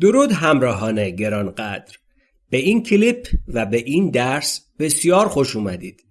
درود همراهان گرانقدر. به این کلیپ و به این درس بسیار خوش اومدید.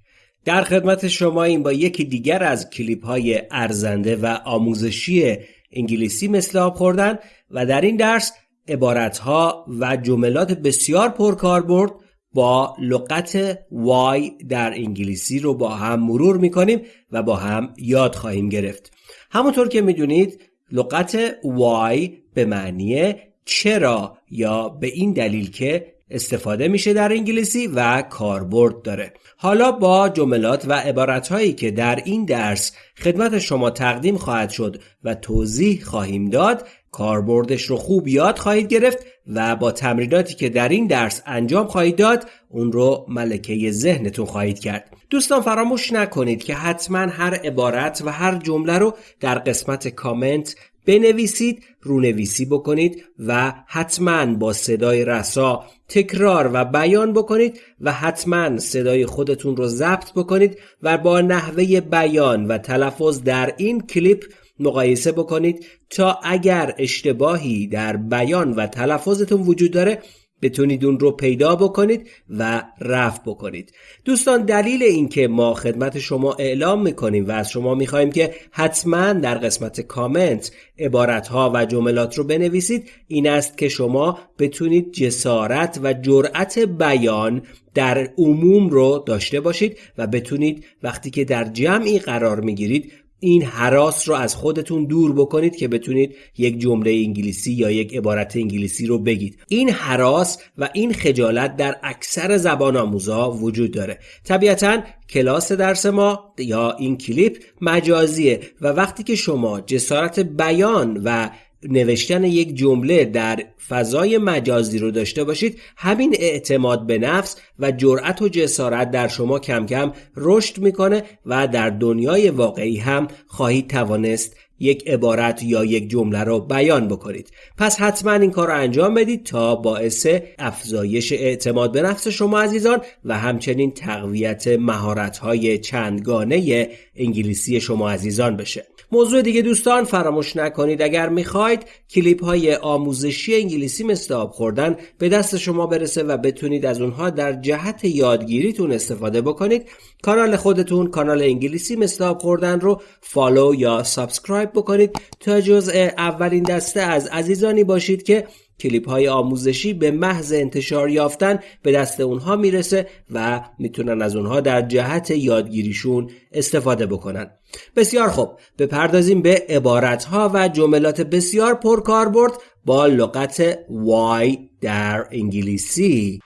در خدمت شما این با یکی دیگر از کلیپ های ارزنده و آموزشی انگلیسی مثل آب خوردن و در این درس عبارت ها و جملات بسیار پرکاربرد با لغت وای در انگلیسی رو با هم مرور می‌کنیم و با هم یاد خواهیم گرفت. همونطور که می‌دونید لغت وای به معنی چرا یا به این دلیل که استفاده میشه در انگلیسی و کاربرد داره. حالا با جملات و عبارتهایی که در این درس خدمت شما تقدیم خواهد شد و توضیح خواهیم داد کاربردش رو خوب یاد خواهید گرفت و با تمریناتی که در این درس انجام خواهید داد اون رو ملکه ذهنتون خواهید کرد. دوستان فراموش نکنید که حتما هر عبارت و هر جمله رو در قسمت کامنت بنویسید رونویسی بکنید و حتما با صدای رسا تکرار و بیان بکنید و حتما صدای خودتون رو ضبط بکنید و با نحوه بیان و تلفظ در این کلیپ مقایسه بکنید تا اگر اشتباهی در بیان و تلفظتون وجود داره بتونید اون رو پیدا بکنید و رفع بکنید. دوستان دلیل اینکه ما خدمت شما اعلام می‌کنیم و از شما می‌خواهیم که حتما در قسمت کامنت عبارت ها و جملات رو بنویسید این است که شما بتونید جسارت و جرأت بیان در عموم رو داشته باشید و بتونید وقتی که در جمعی قرار می‌گیرید این حراس رو از خودتون دور بکنید که بتونید یک جمله انگلیسی یا یک عبارت انگلیسی رو بگید. این حراس و این خجالت در اکثر زبان آموزا وجود داره. طبیعتا کلاس درس ما یا این کلیپ مجازیه و وقتی که شما جسارت بیان و نوشتن یک جمله در فضای مجازی رو داشته باشید. همین اعتماد به نفس و جرأت و جسارت در شما کم کم رشد می‌کنه و در دنیای واقعی هم خواهید توانست یک عبارت یا یک جمله رو بیان بکنید. پس حتما این کار رو انجام بدید تا باعث افزایش اعتماد به نفس شما عزیزان و همچنین تقویت مهارت های چندگانه انگلیسی شما عزیزان بشه. موضوع دیگه دوستان فراموش نکنید. اگر می‌خواید کلیپ های آموزشی انگلیسی مثل آب خوردن به دست شما برسه و بتونید از اونها در جهت یادگیریتون استفاده بکنید کانال خودتون کانال انگلیسی مثل آب خوردن رو follow یا subscribe بکنید. تا جزء اولین دسته از عزیزانی باشید که کلیپ های آموزشی به محض انتشار یافتن به دست اونها می‌رسه و می‌تونن از اونها در جهت یادگیریشون استفاده بکنن. بسیار خوب. بپردازیم به عبارت ها و جملات بسیار پرکاربرد با لغت why در انگلیسی.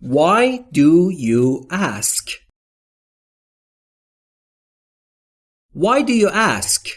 Why do you ask? Why do you ask?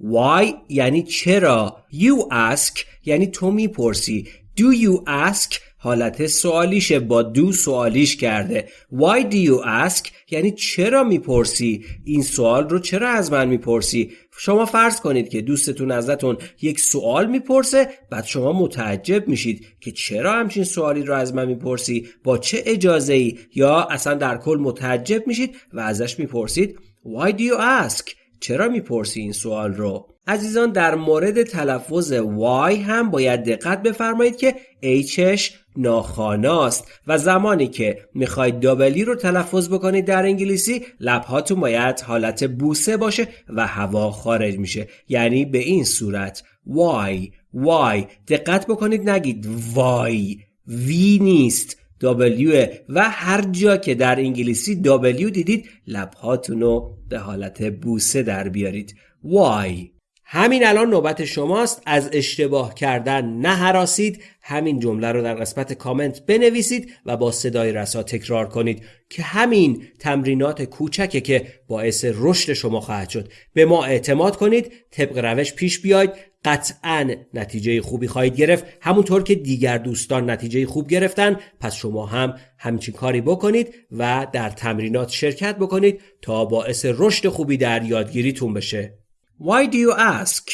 Why یعنی چرا؟ You ask یعنی تو می‌پرسی. Do you ask? حالت سوالیشه با دو سوالیش کرده. Why do you ask? یعنی چرا می‌پرسی؟ این سوال رو چرا از من می‌پرسی؟ شما فرض کنید که دوستتون ازتون یک سوال می‌پرسه بعد شما متعجب میشید که چرا همچین سوالی رو از من می‌پرسی؟ با چه اجازه ای یا اصلا در کل متعجب میشید و ازش می‌پرسید؟ Why do you ask? چرا می‌پرسی این سوال رو؟ عزیزان در مورد تلفظ وای هم باید دقت بفرمایید که Hش ناخاناست و زمانی که می‌خواید دابلی رو تلفظ بکنید در انگلیسی لبهاتون باید حالت بوسه باشه و هوا خارج میشه. یعنی به این صورت. وای وای دقت بکنید نگید. وای وی نیست. W و هر جا که در انگلیسی W دیدید لبهاتون رو به حالت بوسه در بیارید. Why همین الان نوبت شماست. از اشتباه کردن نه حراسید همین جمله رو در قسمت کامنت بنویسید و با صدای رسا تکرار کنید که همین تمرینات کوچکه که باعث رشد شما خواهد شد. به ما اعتماد کنید. طبق روش پیش بیاید. قطعا نتیجه خوبی خواهید گرفت همونطور که دیگر دوستان نتیجه خوب گرفتن پس شما هم همچین کاری بکنید و در تمرینات شرکت بکنید تا باعث رشد خوبی در یادگیریتون بشه Why do you ask?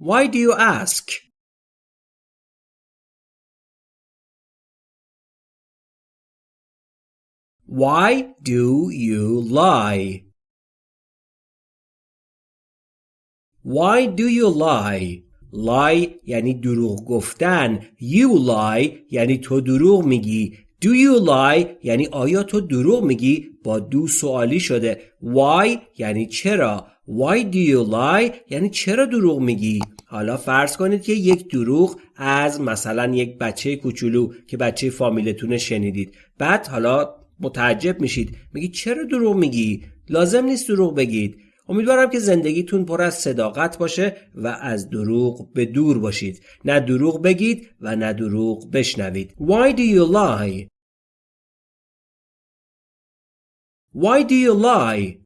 Why do you ask? Why do you lie? Why do you lie? lie یعنی دروغ گفتن. You lie یعنی تو دروغ میگی. Do you lie یعنی آیا تو دروغ میگی؟ با دو سوالی شده. Why یعنی چرا؟ Why do you lie یعنی چرا دروغ میگی؟ حالا فرض کنید که یک دروغ از مثلا یک بچه کوچولو که بچه فامیلتون شنیدید. بعد حالا متعجب میشید. میگی چرا دروغ میگی؟ لازم نیست دروغ بگید. امیدوارم که زندگیتون پر از صداقت باشه و از دروغ به دور باشید نه دروغ بگید و نه دروغ بشنوید Why do you lie? Why do you lie?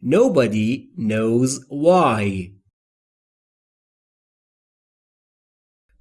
Nobody knows why.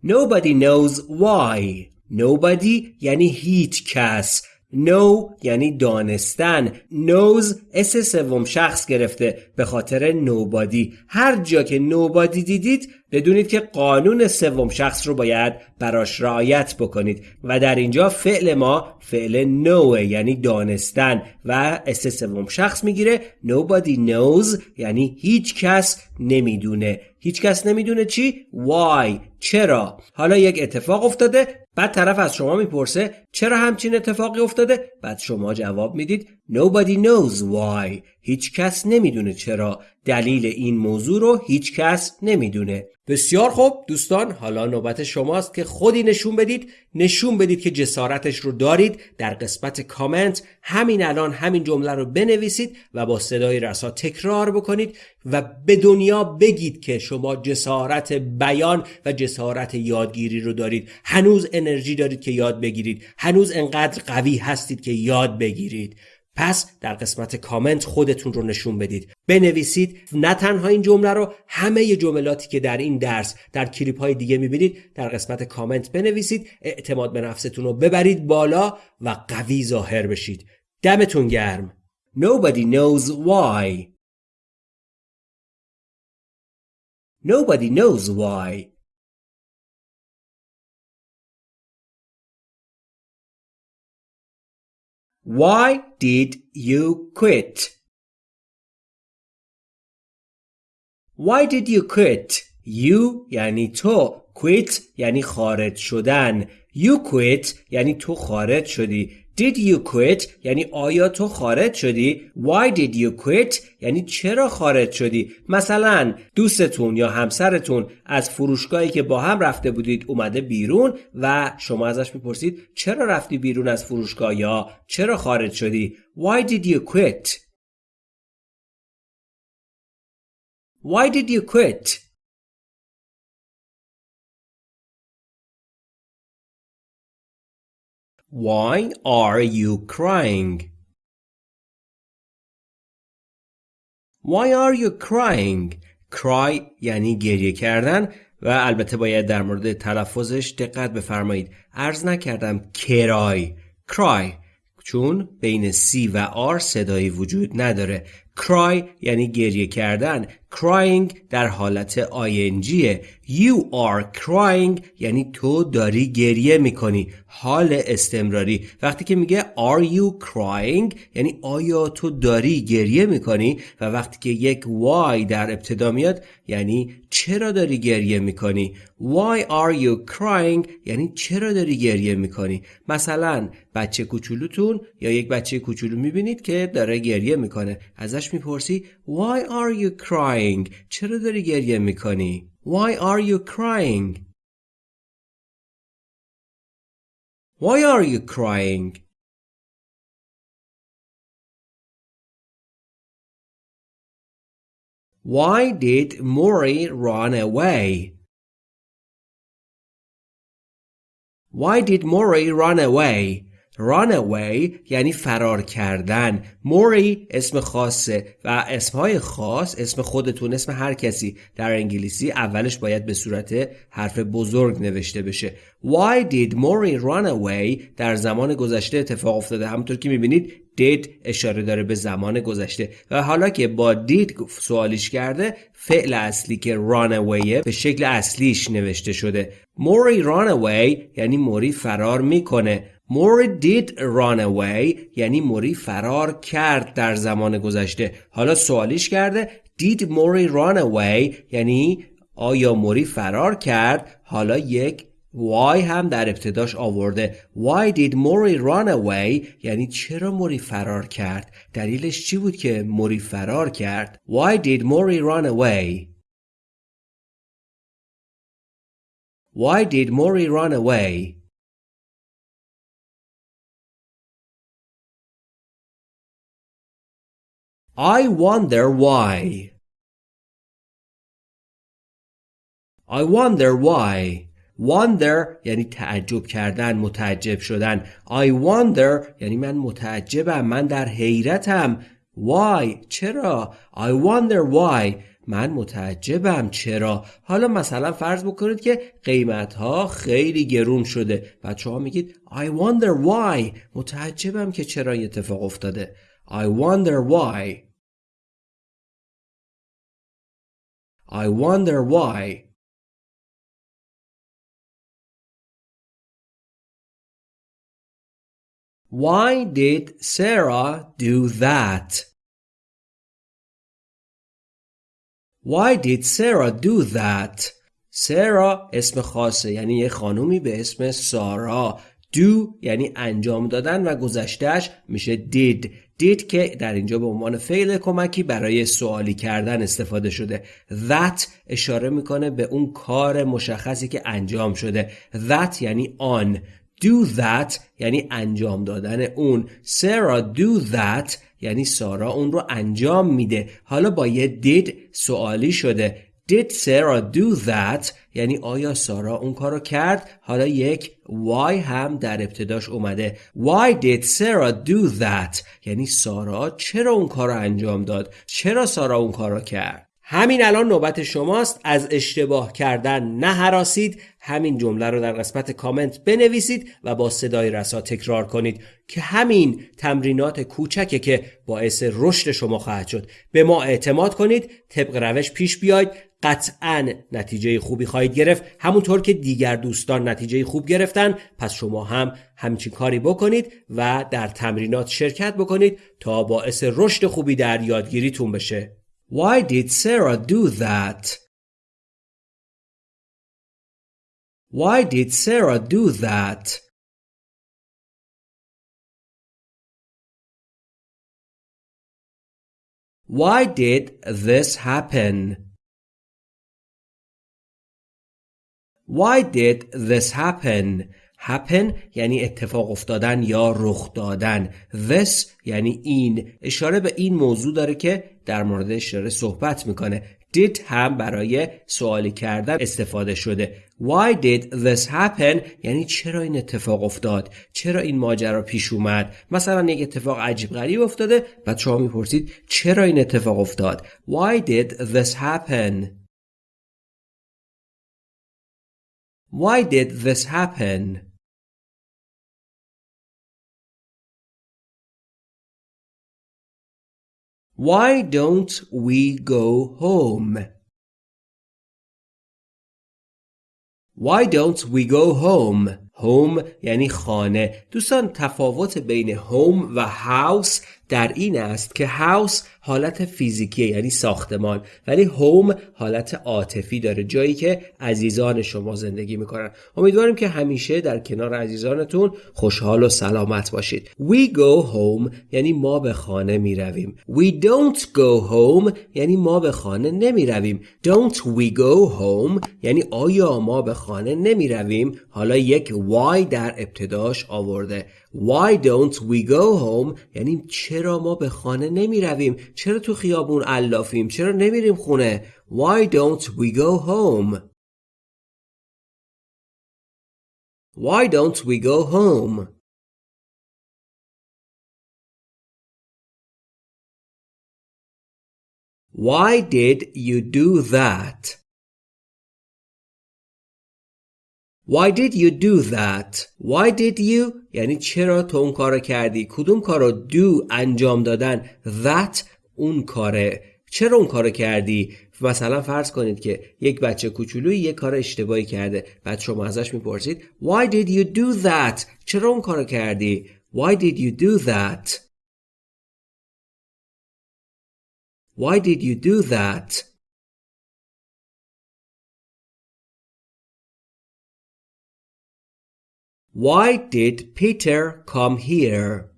Nobody knows why. Nobody یعنی هیچ کس. Know یعنی دانستن. Knows اس سوم شخص گرفته به خاطر nobody. هر جا که nobody دیدید بدونید که قانون سوم شخص رو باید براش رعایت بکنید. و در اینجا فعل ما فعل know یعنی دانستن. و اس سوم شخص می‌گیره nobody knows یعنی هیچ کس نمی‌دونه. هیچ کس نمی‌دونه چی؟ why چرا؟ حالا یک اتفاق افتاده بعد طرف از شما می‌پرسه چرا همچین اتفاقی افتاده؟ بعد شما جواب می‌دید Nobody knows why هیچ کس نمی‌دونه چرا دلیل این موضوع رو هیچ کس نمی‌دونه. بسیار خوب دوستان حالا نوبت شماست که خودی نشون بدید. نشون بدید که جسارتش رو دارید. در قسمت کامنت همین الان همین جمله رو بنویسید و با صدای رسا تکرار بکنید و به دنیا بگید که شما جسارت بیان و جسارت یادگیری رو دارید. هنوز انرژی دارید که یاد بگیرید. هنوز انقدر قوی هستید که یاد بگیرید. پس در قسمت کامنت خودتون رو نشون بدید. بنویسید نه تنها این جمله رو همه جملاتی که در این درس در کلیپ های دیگه می‌بینید در قسمت کامنت بنویسید اعتماد به نفستون رو ببرید بالا و قوی ظاهر بشید. دمتون گرم. Nobody knows why. Nobody knows why. Why did you quit? Why did you quit? You یعنی تو quit یعنی خارج شدن You quit یعنی تو خارج شدی Did you quit? یعنی آیا تو خارج شدی؟ Why did you quit? یعنی چرا خارج شدی؟ مثلا دوستتون یا همسرتون از فروشگاهی که با هم رفته بودید اومده بیرون و شما ازش می‌پرسید چرا رفتی بیرون از فروشگاه یا چرا خارج شدی؟ Why did you quit? Why did you quit? Why are you crying? Why are you crying? Cry یعنی گریه کردن و البته باید در مورد تلفظش دقت بفرمایید. عرض نکردم کرای. Cry چون بین C و R صدایی وجود نداره. Cry یعنی گریه کردن. Crying در حالت ING You are crying یعنی تو داری گریه می‌کنی. حال استمراری. وقتی که میگه Are you crying? یعنی آیا تو داری گریه می‌کنی؟ و وقتی که یک why در ابتدا میاد یعنی چرا داری گریه می‌کنی؟ Why are you crying? یعنی چرا داری گریه می‌کنی؟ مثلا بچه کوچولوتون یا یک بچه کوچولو می‌بینید که داره گریه می‌کنه. ازش میپرسی Why are you crying چرا داری گریه میکنی Why are you crying? Why are you crying? Why did Mori run away? Why did Mori run away? Run away یعنی فرار کردن. موری اسم خاصه و اسمهای خاص اسم خودتون اسم هر کسی در انگلیسی اولش باید به صورت حرف بزرگ نوشته بشه. Why did Mori run away در زمان گذشته اتفاق افتاده؟ همونطور که می‌بینید did اشاره داره به زمان گذشته. و حالا که با did سوالیش کرده فعل اصلی که run away به شکل اصلیش نوشته شده. موری run away یعنی موری فرار می‌کنه. موری did run away یعنی موری فرار کرد در زمان گذشته. حالا سوالیش کرده did موری run away یعنی آیا موری فرار کرد؟ حالا یک why هم در ابتداش آورده. Why did موری run away یعنی چرا موری فرار کرد؟ دلیلش چی بود که موری فرار کرد؟ Why did موری run away? Why did موری run away? I wonder why. I wonder why. Wonder یعنی تعجب کردن متعجب شدن. I wonder یعنی من متعجبم من در حیرتم. Why چرا؟ I wonder why. من متعجبم چرا؟ حالا مثلا فرض بکنید که قیمت ها خیلی گرون شده بچه ها میگید I wonder why. متعجبم که چرا این اتفاق افتاده. I wonder why I wonder why Why did Sarah do that? Why did Sarah do that? Sarah اسم خاصه یعنی یه خانومی به اسم سارا do یعنی انجام دادن و گذشتهش میشه did did که در اینجا به عنوان فعل کمکی برای سوالی کردن استفاده شده. That اشاره می‌کنه به اون کار مشخصی که انجام شده. That یعنی آن. Do that یعنی انجام دادن اون. Sarah do that یعنی سارا اون رو انجام میده. حالا با یه did سوالی شده. Did Sarah do that? یعنی آیا سارا اون کارو کرد؟ حالا یک why هم در ابتداش اومده. Why did Sarah do that? یعنی سارا چرا اون کارو انجام داد؟ چرا سارا اون کارو کرد؟ همین الان نوبت شماست. از اشتباه کردن نه همین جمله رو در قسمت کامنت بنویسید و با صدای رسا تکرار کنید که همین تمرینات کوچکه که باعث رشد شما خواهد شد. به ما اعتماد کنید. طبق روش پیش بیاید. قطعا نتیجه خوبی خواهید گرفت همونطور که دیگر دوستان نتیجه خوب گرفتن پس شما هم همچین کاری بکنید و در تمرینات شرکت بکنید تا باعث رشد خوبی در یادگیریتون بشه Why did Sarah do that? Why did Sarah do that? Why did this happen? Why did this happen? happen یعنی اتفاق افتادن یا رخ دادن. This یعنی این. اشاره به این موضوع داره که در موردش داره صحبت می‌کنه. Did هم برای سوالی کردن استفاده شده. Why did this happen? یعنی چرا این اتفاق افتاد؟ چرا این ماجرا پیش اومد؟ مثلا یک اتفاق عجیب غریب افتاده بعد شما می‌پرسید چرا این اتفاق افتاد؟ Why did this happen? Why did this happen Why don't we go home? Why don't we go home? Home یعنی خانه. دوستان تفاوت بین هوم و هاوس در این است که هاوس حالت فیزیکی یعنی ساختمان ولی هوم حالت عاطفی داره جایی که عزیزان شما زندگی می‌کنن. امیدواریم که همیشه در کنار عزیزانتون خوشحال و سلامت باشید. We go home یعنی ما به خانه می رویم We don't go home یعنی ما به خانه نمی رویم Don't we go home یعنی آیا ما به خانه نمی رویم حالا یک why در ابتداش آورده. Why don't we go home? یعنی چرا ما به خانه نمی رویم چرا تو خیابون علافیم؟ چرا نمیریم خونه؟ Why don't we go home? Why don't we go home? Why did you do that? Why did you do that? Why did you? یعنی چرا تو اون کارو کردی؟ کدوم کارو do انجام دادن؟ That اون کاره. چرا اون کارو کردی؟ مثلا فرض کنید که یک بچه کوچولوی یک کار اشتباهی کرده. بعد شما ازش می‌پرسید Why did you do that? چرا اون کارو کردی؟ Why did you do that? Why did you do that? Why did Peter come here?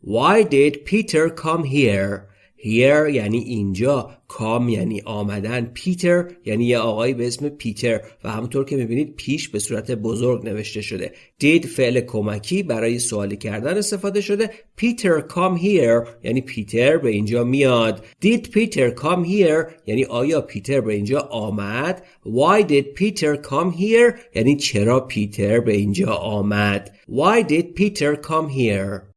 Why did Peter come here? Here یعنی اینجا کام یعنی آمدن. پیتر یعنی یه آقایی به اسم پیتر و همونطور که می‌بینید پیش به صورت بزرگ نوشته شده. دید فعل کمکی برای سوالی کردن استفاده شده. پیتر کام here. یعنی پیتر به اینجا میاد. دید پیتر کام here? یعنی آیا پیتر به اینجا آمد؟ Why did Peter come here? یعنی چرا پیتر به اینجا آمد؟ Why did Peter come here?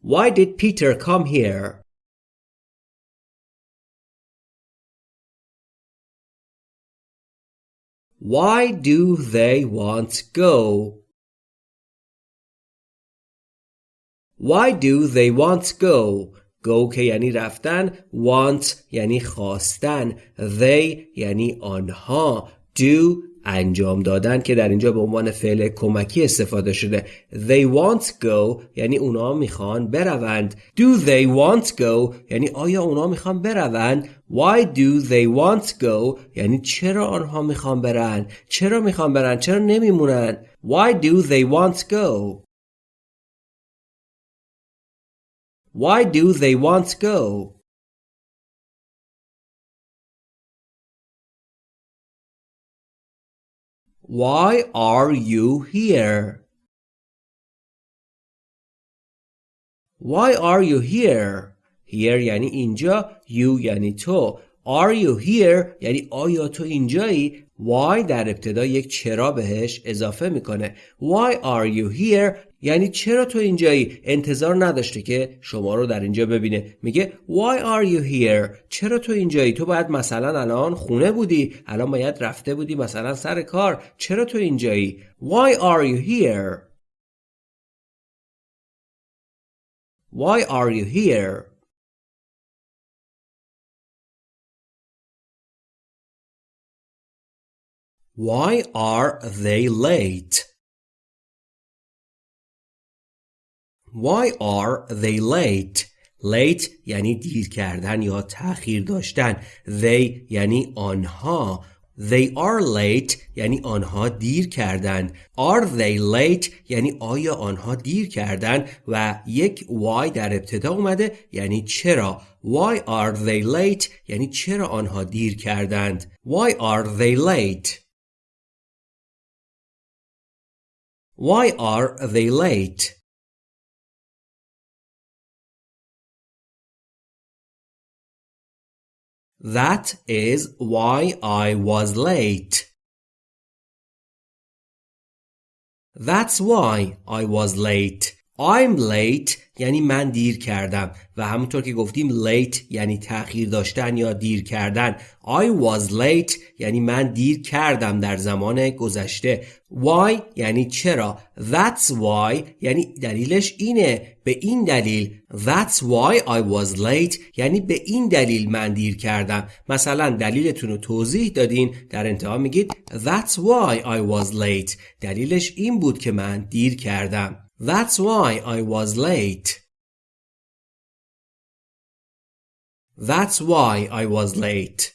Why did Peter come here? Why do they want go? Why do they want go? Go که یعنی رفتن want یعنی خواستن they یعنی آنها do انجام دادن که در اینجا به عنوان فعل کمکی استفاده شده. They want go یعنی اونا می‌خوان بروند. Do they want go یعنی آیا اونا می‌خوان بروند؟ Why do they want go یعنی چرا آنها می‌خوان برن؟ چرا می‌خوان برن؟ چرا نمیمونن؟ Why do they want go? Why do they want go? Why are you here? Why are you here? Here یعنی اینجا you یعنی تو Are you here یعنی آیا تو اینجایی Why در ابتدا یک چرا بهش اضافه می‌کنه Why are you here یعنی چرا تو اینجایی انتظار نداشته که شما رو در اینجا ببینه؟ میگه Why are you here? چرا تو اینجایی؟ تو باید مثلا الان خونه بودی الان باید رفته بودی مثلا سر کار. چرا تو اینجایی؟ Why are you here? Why are you here? Why are they late? Why are they late? Late یعنی دیر کردن یا تأخیر داشتن. They یعنی آنها. They are late یعنی آنها دیر کردند. Are they late یعنی آیا آنها دیر کردند و یک why در ابتدا اومده یعنی چرا. Why are they late یعنی چرا آنها دیر کردند. Why are they late Why are they late? That is why I was late. That's why I was late. I'm late یعنی من دیر کردم و همونطور که گفتیم late یعنی تأخیر داشتن یا دیر کردن. I was late یعنی من دیر کردم در زمان گذشته. Why یعنی چرا؟ That's why یعنی دلیلش اینه. به این دلیل That's why I was late یعنی به این دلیل من دیر کردم. مثلا دلیلتون رو توضیح دادین. در انتها میگید That's why I was late. دلیلش این بود که من دیر کردم. That's why I was late. That's why I was late.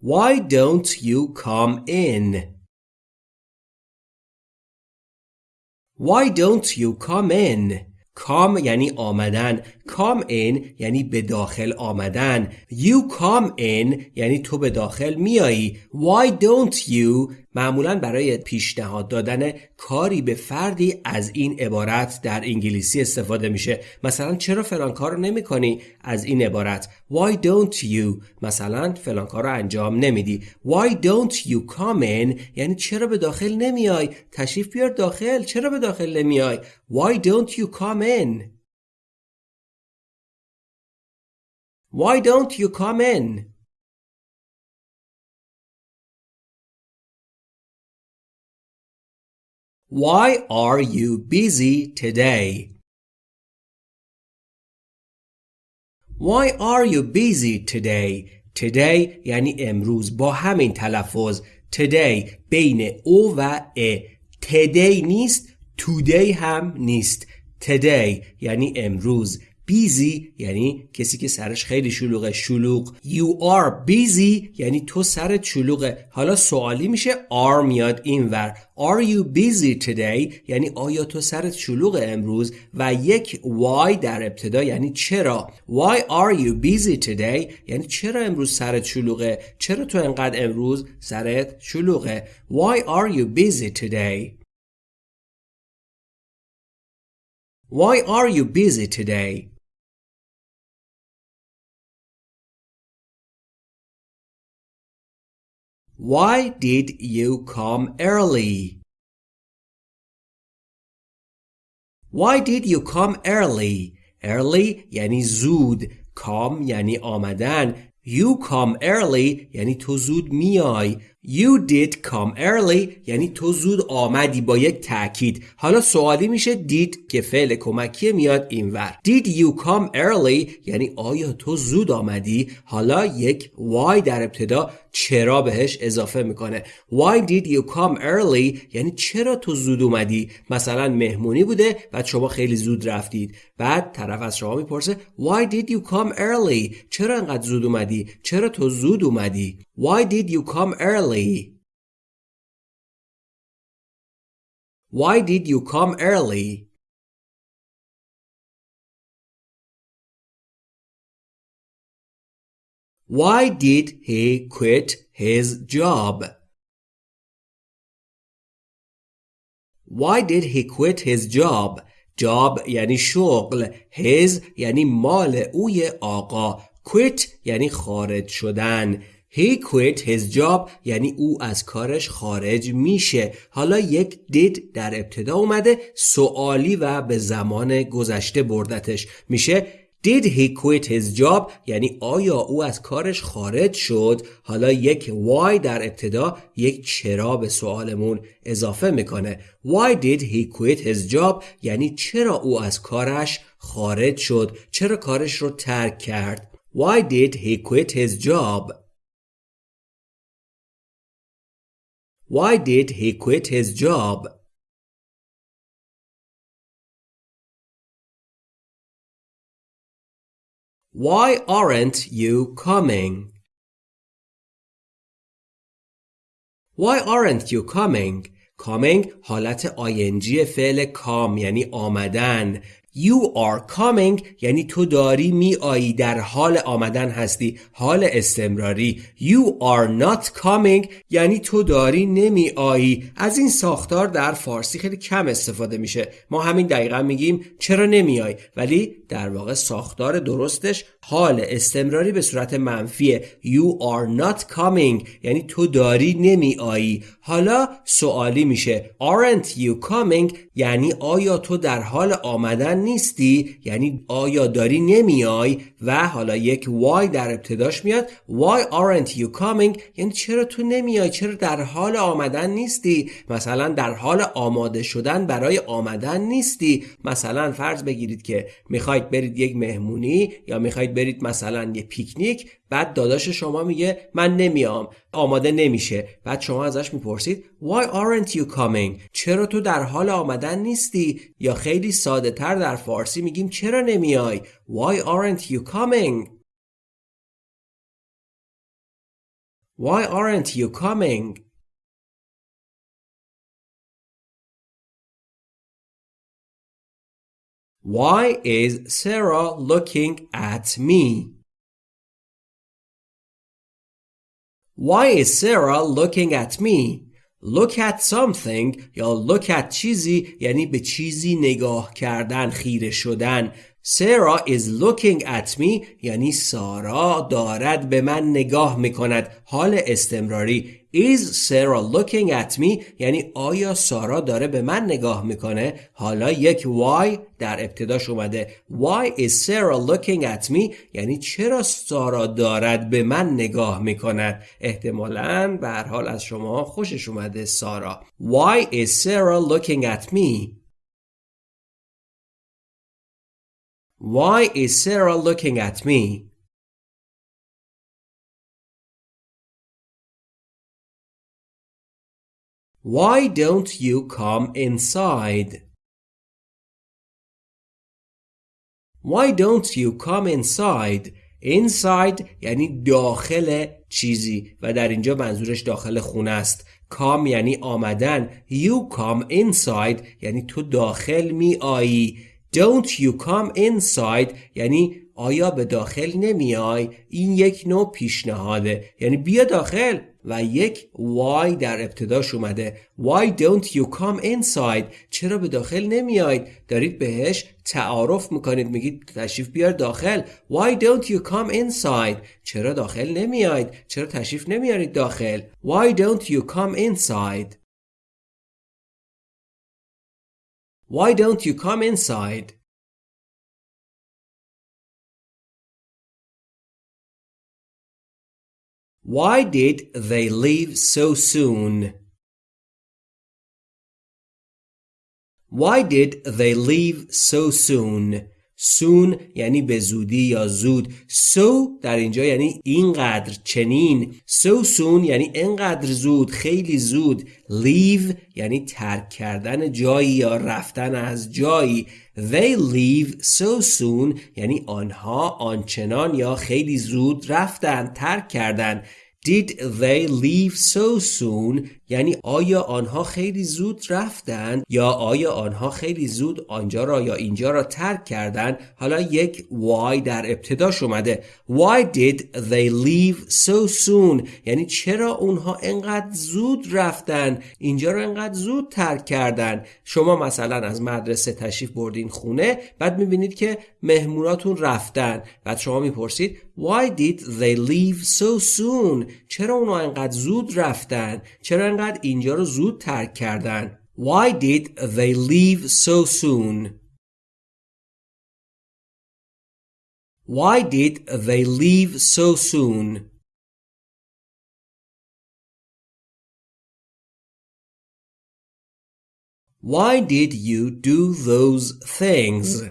Why don't you come in? Why don't you come in? کام یعنی آمدن come in یعنی به داخل آمدن. You come in یعنی تو به داخل میایی. Why don't you? معمولا برای پیشنهاد دادن کاری به فردی از این عبارت در انگلیسی استفاده میشه. مثلا چرا فلان کار رو نمی کنی از این عبارت. Why don't you? مثلا فلان کار رو انجام نمیدی. Why don't you come in? یعنی چرا به داخل نمیای تشریف بیار داخل. چرا به داخل نمیای Why don't you come in? Why don't you come in Why are you busy today? Why are you busy today? Today یعنی امروز با همین تلفظ today بین او و ا today نیست today هم نیست today یعنی امروز بیزی یعنی کسی که سرش خیلی شلوغه. شلوغ you are busy یعنی تو سرت شلوغه. حالا سوالی میشه are میاد اینور are you busy today یعنی آیا تو سرت شلوغه امروز؟ و یک why در ابتدا یعنی چرا؟ why are you busy today یعنی چرا امروز سرت شلوغه؟ چرا تو انقدر امروز سرت شلوغه؟ why are you busy today Why are you busy today? Why did you come early? Why did you come early? Early یعنی زود. Come یعنی آمدن. You come early یعنی تو زود میای. You did come early. یعنی تو زود آمدی با یک تاکید حالا سوالی میشه did که فعل کمکی میاد اینور Did you come early یعنی آیا تو زود آمدی؟ حالا یک why در ابتدا چرا بهش اضافه می‌کنه. Why did you come early یعنی چرا تو زود اومدی؟ مثلا مهمونی بوده و شما خیلی زود رفتید. بعد طرف از شما می‌پرسه Why did you come early چرا انقدر زود اومدی؟ چرا تو زود اومدی؟ Why did you come early? Why did you come early? Why did he quit his job? Why did he quit his job? Job یعنی شغل his یعنی مال اوی آقا quit یعنی خارج شدن He quit his job. یعنی او از کارش خارج میشه. حالا یک did در ابتدا اومده سوالی و به زمان گذشته بردتش میشه. Did he quit his job یعنی آیا او از کارش خارج شد؟ حالا یک why در ابتدا یک چرا به سوالمون اضافه می‌کنه. Why did he quit his job یعنی چرا او از کارش خارج شد؟ چرا کارش رو ترک کرد؟ Why did he quit his job Why did he quit his job? Why aren't you coming? Why aren't you coming? Coming حالت آینجی فعل کام یعنی آمدن You are coming. یعنی تو داری می آیی در حال آمدن هستی. حال استمراری. You are not coming. یعنی تو داری نمی آیی از این ساختار در فارسی خیلی کم استفاده میشه. ما همین دقیقا میگیم چرا نمیای ولی در واقع ساختار درستش حال استمراری به صورت منفیه You are not coming یعنی تو داری نمی آیی. حالا سوالی میشه Aren't you coming یعنی آیا تو در حال آمدن نیستی؟ یعنی آیا داری نمیای و حالا یک why در ابتداش میاد. Why aren't you coming یعنی چرا تو نمیای چرا در حال آمدن نیستی؟ مثلا در حال آماده شدن برای آمدن نیستی. مثلا فرض بگیرید که می‌خواید برید یک مهمونی یا می‌خواید برید مثلا یه پیکنیک بعد داداش شما میگه من نمیام آماده نمیشه. بعد شما ازش می‌پرسید Why aren't you coming? چرا تو در حال آمدن نیستی؟ یا خیلی ساده تر در فارسی میگیم چرا نمیای؟ Why aren't you coming? Why aren't you coming? Why is Sarah looking at me? Why is Sarah looking at me? look at something یا look at چیزی یعنی به چیزی نگاه کردن خیره شدن Sarah is looking at me یعنی سارا دارد به من نگاه میکند حال استمراری Is Sarah looking at me? یعنی آیا سارا داره به من نگاه می‌کنه؟ حالا یک why در ابتداش اومده. Why is Sarah looking at me? یعنی چرا سارا دارد به من نگاه می‌کند؟ احتمالا حال از شما خوشش اومده سارا. Why is Sarah looking at me? Why is Sarah looking at me? Why don't you come inside? Why don't you come inside? Inside یعنی داخل چیزی و در اینجا منظورش داخل خونه است. Come یعنی آمدن. You come inside یعنی تو داخل می آیی. Don't you come inside یعنی آیا به داخل نمیای این یک نوع پیشنهاده یعنی بیا داخل و یک why در ابتداش اومده. Why don't you come inside? چرا به داخل نمیاید دارید بهش تعارف می‌کنید. میگید تشریف بیار داخل. Why don't you come inside? چرا داخل نمیاید چرا تشریف نمیارید داخل؟ Why don't you come inside? Why don't you come inside? Why did they leave so soon? Why did they leave so soon? Soon یعنی به زودی یا زود. So در اینجا یعنی اینقدر چنین. So soon یعنی اینقدر زود خیلی زود. Leave یعنی ترک کردن جایی یا رفتن از جایی. They leave so soon یعنی آنها آنچنان یا خیلی زود رفتن ترک کردن. Did they leave so soon یعنی آیا آنها خیلی زود رفتند یا آیا آنها خیلی زود آنجا را یا اینجا را ترک کردند؟ حالا یک why در ابتداش اومده. Why did they leave so soon? یعنی چرا اونها انقدر زود رفتن اینجا را انقدر زود ترک کردن شما مثلا از مدرسه تشریف بردین خونه بعد می‌بینید که مهموناتون رفتن بعد شما می‌پرسید Why did they leave so soon? چرا اونها انقدر زود رفتن چرا انقدر اینجا رو زود ترک کردن Why did they leave so soon Why did they leave so soon Why did you do those things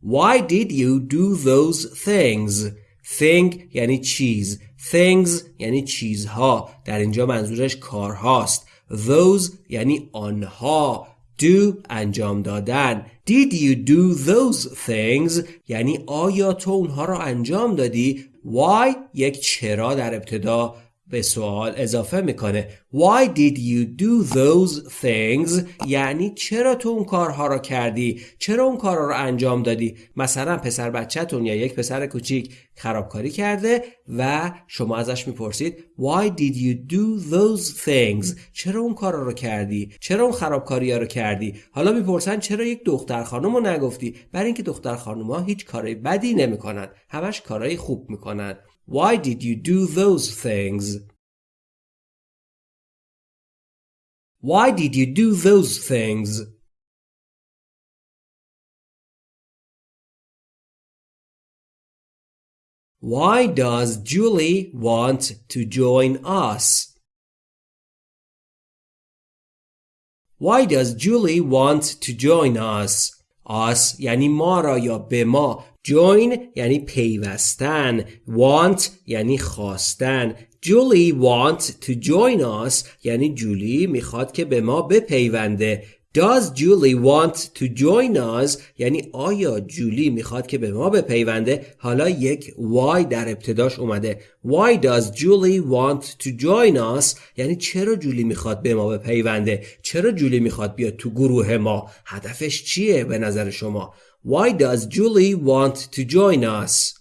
Why did you do those things thing یعنی چیز things یعنی چیزها. در اینجا منظورش کارهاست. Those یعنی آنها. Do انجام دادن. Did you do those things? یعنی آیا تو اونها را انجام دادی؟ Why یک چرا در ابتدا. به سوال اضافه می‌کنه. Why did you do those things? یعنی چرا تو اون کارها رو کردی؟ چرا اون کارها رو انجام دادی؟ مثلا پسر بچهتون یا یک پسر کوچیک خرابکاری کرده و شما ازش می‌پرسید Why did you do those things چرا اون کارا رو کردی؟ چرا اون خرابکاری ها رو کردی؟ حالا می‌پرسن چرا یک دختر خانم رو نگفتی؟ برای اینکه دختر خانم ها هیچ کاری بدی نمی‌کنن. همش کارهای خوب می‌کنن. Why did you do those things? Why did you do those things? Why does Julie want to join us? Why does Julie want to join us? Us یعنی ما را یا به ما join یعنی پیوستن. Want یعنی خواستن. Julie want to join us یعنی جولی می‌خواد که به ما بپیونده. Does Julie want to join us یعنی آیا جولی می‌خواد که به ما بپیونده؟ حالا یک why در ابتداش اومده. Why does Julie want to join us یعنی چرا جولی می‌خواد به ما بپیونده؟ چرا جولی می‌خواد بیاد تو گروه ما؟ هدفش چیه به نظر شما؟ Why does Julie want to join us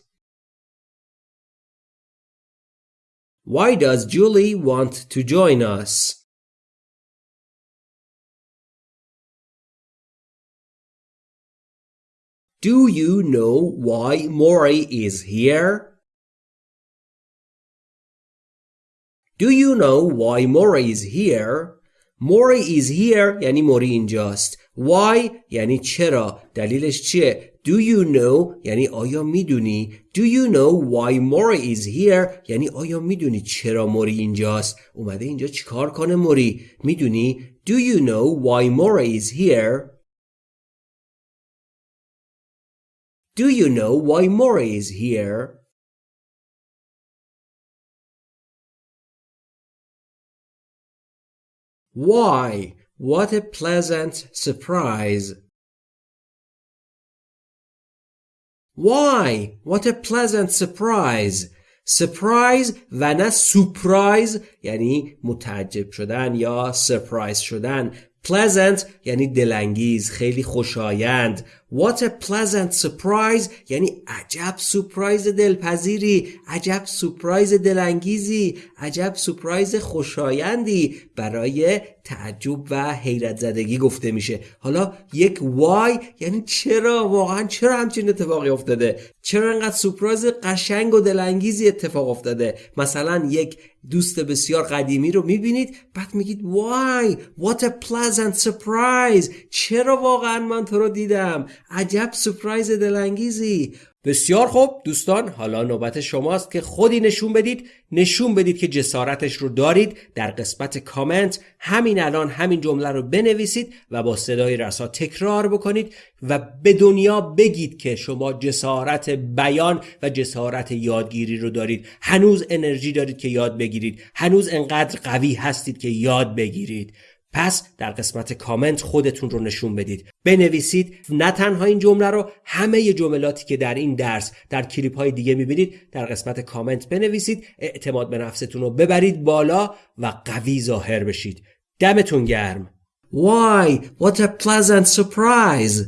Why does Julie want to join us? Do you know why Maury is here? Do you know why Maury is here? Maury is here یعنی موری اینجاست. Why? یعنی چرا؟ دلیلش چیه؟ Do you know? یعنی آیا می‌دونی Do you know why Mori is here? یعنی آیا می‌دونی چرا موری اینجاست اومده اینجا چیکار کنه موری می‌دونی Do you know why Mori is here? Do you know why Mori is here? Why? What a pleasant surprise. Why? What a pleasant surprise. surprise و نه surprise یعنی متعجب شدن یا surprise شدن pleasant یعنی دلانگیز خیلی خوشایند what a pleasant surprise! یعنی عجب سورپرایز دلپذیری عجب سورپرایز دلانگیزی عجب سورپرایز خوشایندی برای تعجب و حیرت زدگی گفته میشه. حالا یک why یعنی چرا؟ واقعا چرا همچین اتفاقی افتاده؟ چرا انقدر سورپرایز قشنگ و دلانگیزی اتفاق افتاده؟ مثلا یک دوست بسیار قدیمی رو می‌بینید بعد میگید why what a pleasant surprise! چرا واقعا من تو رو دیدم؟ عجب سپرایز دلانگیزی. بسیار خوب دوستان حالا نوبت شماست که خودی نشون بدید نشون بدید که جسارتش رو دارید در قسمت کامنت همین الان همین جمله رو بنویسید و با صدای رسا تکرار بکنید و به دنیا بگید که شما جسارت بیان و جسارت یادگیری رو دارید. هنوز انرژی دارید که یاد بگیرید. هنوز انقدر قوی هستید که یاد بگیرید. پس در قسمت کامنت خودتون رو نشون بدید بنویسید نه تنها این جمله رو همه جملاتی که در این درس در کلیپ های دیگه می‌بینید در قسمت کامنت بنویسید اعتماد به نفستون رو ببرید بالا و قوی ظاهر بشید دمتون گرم Why? What a pleasant surprise!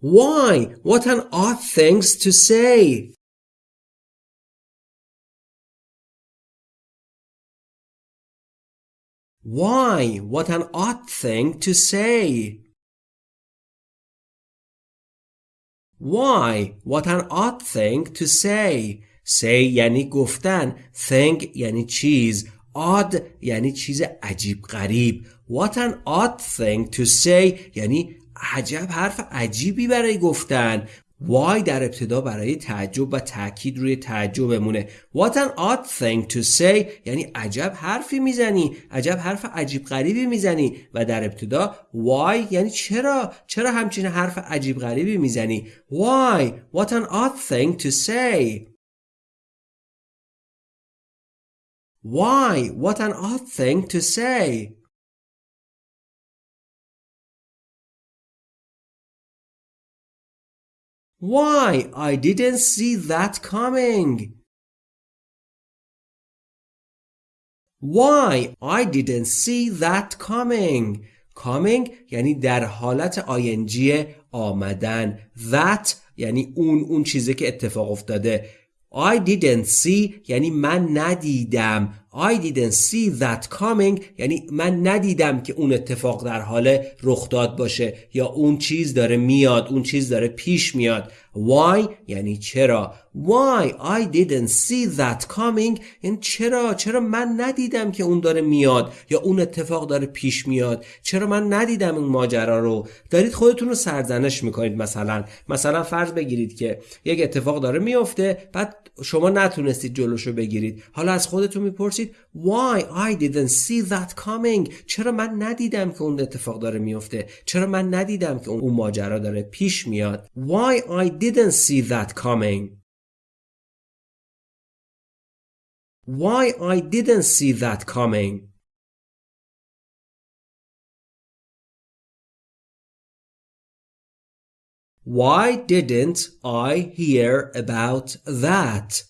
Why? What an odd things to say! Why? What an odd thing to say. Why? What an odd thing to say. Say یعنی گفتن. Thing یعنی چیز. Odd یعنی چیز عجیب غریب. What an odd thing to say یعنی عجب حرف عجیبی برای گفتن. Why در ابتدا برای تعجب و تاکید روی تعجب بمونه. What an odd thing to say. یعنی عجب حرفی می‌زنی. عجب حرف عجیب غریبی می‌زنی. و در ابتدا why یعنی چرا؟ چرا همچین حرف عجیب غریبی می‌زنی؟ Why? What an odd thing to say. Why? What an odd thing to say. Why? I didn't see that coming. Why? I didn't see that coming. Coming یعنی در حالت آینجی آمدن. That یعنی اون اون چیزی که اتفاق افتاده. I didn't see یعنی من ندیدم I didn't see that coming. یعنی من ندیدم که اون اتفاق در حال رخ داد باشه یا اون چیز داره میاد اون چیز داره پیش میاد. Why? یعنی چرا. Why? I didn't see that coming. یعنی چرا؟ چرا من ندیدم که اون داره میاد یا اون اتفاق داره پیش میاد؟ چرا من ندیدم اون ماجرا رو؟ دارید خودتون رو سرزنش می‌کنید مثلا. مثلا فرض بگیرید که یک اتفاق داره میفته بعد شما نتونستید جلوشو بگیرید. حالا از خودتون می‌پرسید Why I didn't see that coming چرا من ندیدم که اون اتفاق داره میفته چرا من ندیدم که اون ماجرا داره پیش میاد Why I didn't see that coming Why I didn't see that coming Why didn't I hear about that?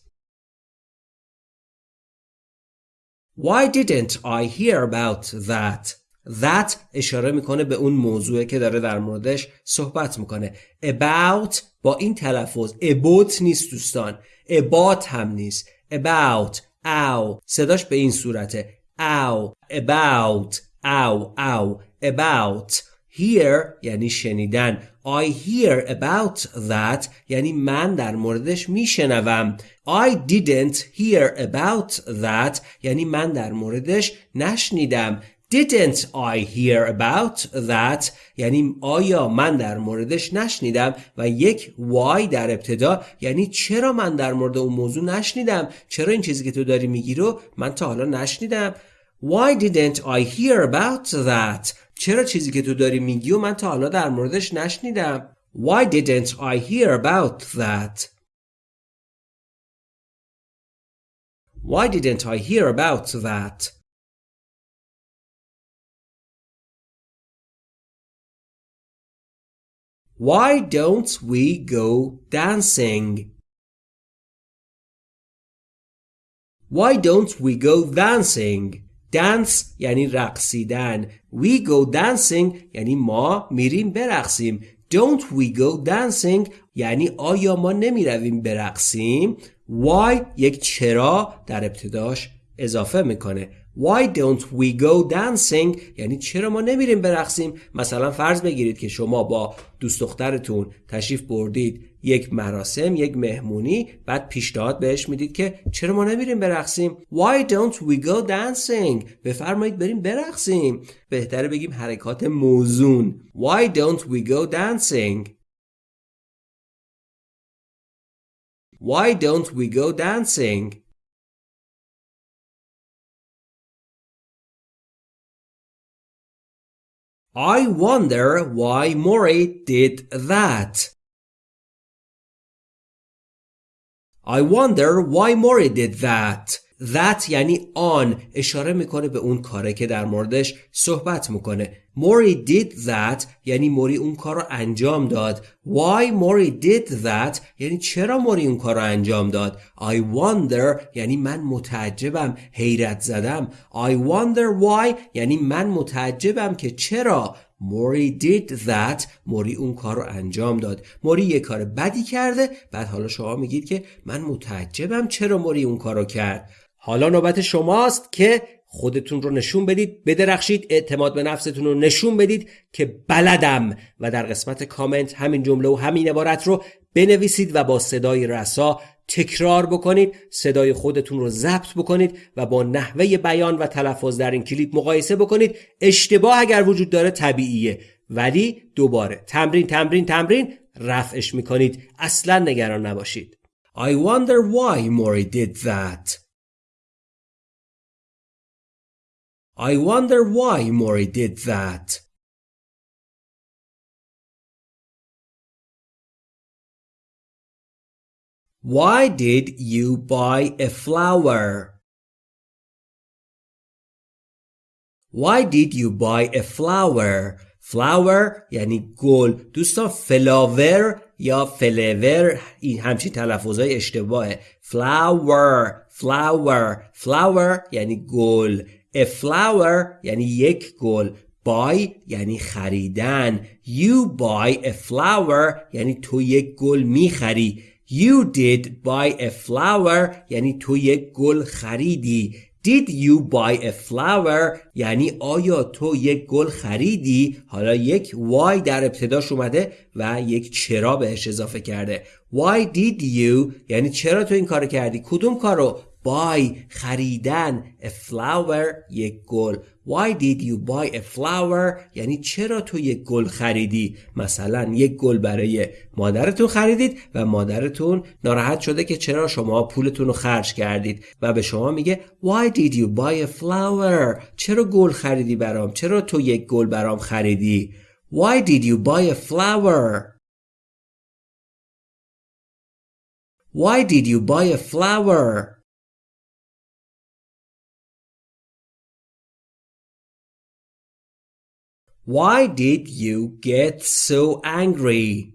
Why didn't I hear about that? That اشاره می‌کنه به اون موضوعی که داره در موردش صحبت می‌کنه. About با این تلفظ. About نیست دوستان. About هم نیست. About. او صداش به این صورته. او about. او او about. Hear یعنی شنیدن. I hear about that یعنی من در موردش میشنوم. I didn't hear about that یعنی من در موردش نشنیدم. Didn't I hear about that یعنی آیا من در موردش نشنیدم؟ و یک why در ابتدا یعنی چرا من در مورد اون موضوع نشنیدم؟ چرا این چیزی که تو داری میگی رو من تا حالا نشنیدم؟ Why didn't I hear about that چرا چیزی که تو داری میگی و من تا حالا در موردش نشنیدم Why didn't I hear about that Why didn't I hear about that Why don't we go dancing? Why don't we go dancing? Dance یعنی رقصیدن. We go dancing یعنی ما میریم برقصیم. Don't we go dancing یعنی آیا ما نمی رویم برقصیم؟ Why یک چرا در ابتداش اضافه می‌کنه. Why don't we go dancing? یعنی چرا ما نمیریم برقصیم؟ مثلا فرض بگیرید که شما با دوست دخترتون تشریف بردید یک مراسم یک مهمونی بعد پیشنهاد بهش می‌دید که چرا ما نمیریم برقصیم؟ Why don't we go dancing? بفرمایید بریم برقصیم. بهتره بگیم حرکات موزون. Why don't we go dancing? Why don't we go dancing? I wonder why Mori did that. I wonder why Mori did that. That یعنی آن اشاره می‌کنه به اون کاره که در موردش صحبت می‌کنه موری did that. یعنی موری اون کار رو انجام داد. Why موری did that? یعنی چرا موری اون کار رو انجام داد؟ I wonder. یعنی من متعجبم. حیرت زدم. I wonder why. یعنی من متعجبم که چرا موری did that. موری اون کار رو انجام داد. موری یه کار بدی کرده. بعد حالا شما میگید که من متعجبم چرا موری اون کار رو کرد. حالا نوبت شماست که خودتون رو نشون بدید بدرخشید اعتماد به نفستون رو نشون بدید که بلدم و در قسمت کامنت همین جمله و همین عبارت رو بنویسید و با صدای رسا تکرار بکنید صدای خودتون رو ضبط بکنید و با نحوه بیان و تلفظ در این کلیپ مقایسه بکنید. اشتباه اگر وجود داره طبیعیه ولی دوباره تمرین تمرین تمرین رفعش می‌کنید. اصلا نگران نباشید. I wonder why Mori did that. I wonder why Mori did that. Why did you buy a flower? Why did you buy a flower? flower یعنی گل دوستان فلاور یا فلور این همچین تلفظهای اشتباهه flower flower flower یعنی گل A flower یعنی یک گل. Buy یعنی خریدن. You buy a flower یعنی تو یک گل می‌خری. You did buy a flower یعنی تو یک گل خریدی. Did you buy a flower یعنی آیا تو یک گل خریدی؟ حالا یک why در ابتداش اومده و یک چرا بهش اضافه کرده. Why did you یعنی چرا تو این کار کردی؟ کدوم کارو؟ Buy خریدن a flower یک گل. Why did you buy a flower یعنی چرا تو یک گل خریدی؟ مثلا یک گل برای مادرتون خریدید و مادرتون ناراحت شده که چرا شما پولتون رو خرج کردید. و به شما میگه Why did you buy a flower چرا گل خریدی برام؟ چرا تو یک گل برام خریدی؟ Why did you buy a flower? Why did you buy a flower? Why did you get so angry?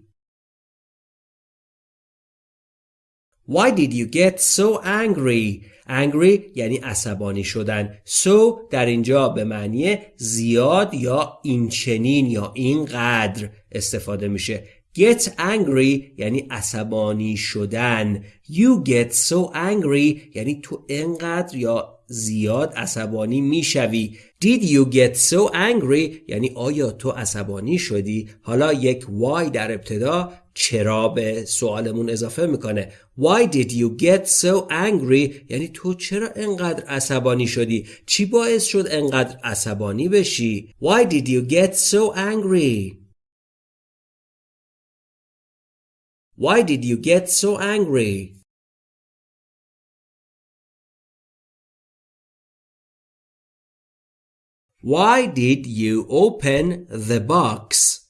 Why did you get so angry? Angry یعنی عصبانی شدن. So در اینجا به معنی زیاد یا این چنین یا اینقدر استفاده میشه. get angry یعنی عصبانی شدن you get so angry یعنی تو انقدر یا زیاد عصبانی می‌شوی. Did you get so angry? یعنی آیا تو عصبانی شدی؟ حالا یک why در ابتدا چرا به سوالمون اضافه می‌کنه. Why did you get so angry? یعنی تو چرا انقدر عصبانی شدی؟ چی باعث شد انقدر عصبانی بشی؟ Why did you get so angry? Why did you get so angry? Why did you open the box?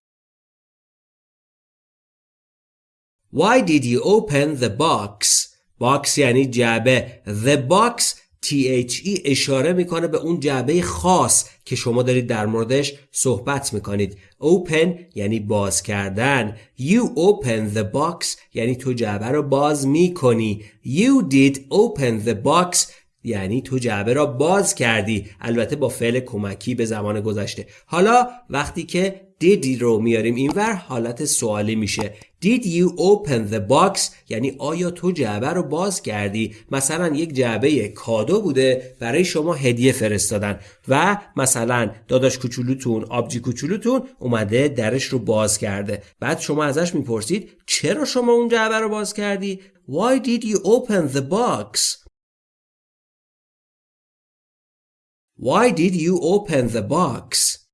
Why did you open the box? box یعنی جعبه The box THE اشاره می‌کنه به اون جعبه خاص که شما دارید در موردش صحبت می‌کنید open یعنی باز کردن you open the box یعنی تو جعبه رو باز می‌کنی you did open the box یعنی تو جعبه را باز کردی. البته با فعل کمکی به زمان گذشته. حالا وقتی که did رو میاریم اینور حالت سوالی میشه. Did you open the box یعنی آیا تو جعبه رو باز کردی؟ مثلا یک جعبه کادو بوده برای شما هدیه فرستادن. و مثلا داداش کوچولوتون آبجی کوچولوتون اومده درش رو باز کرده. بعد شما ازش می‌پرسید چرا شما اون جعبه رو باز کردی؟ Why did you open the box? Why did you open the box?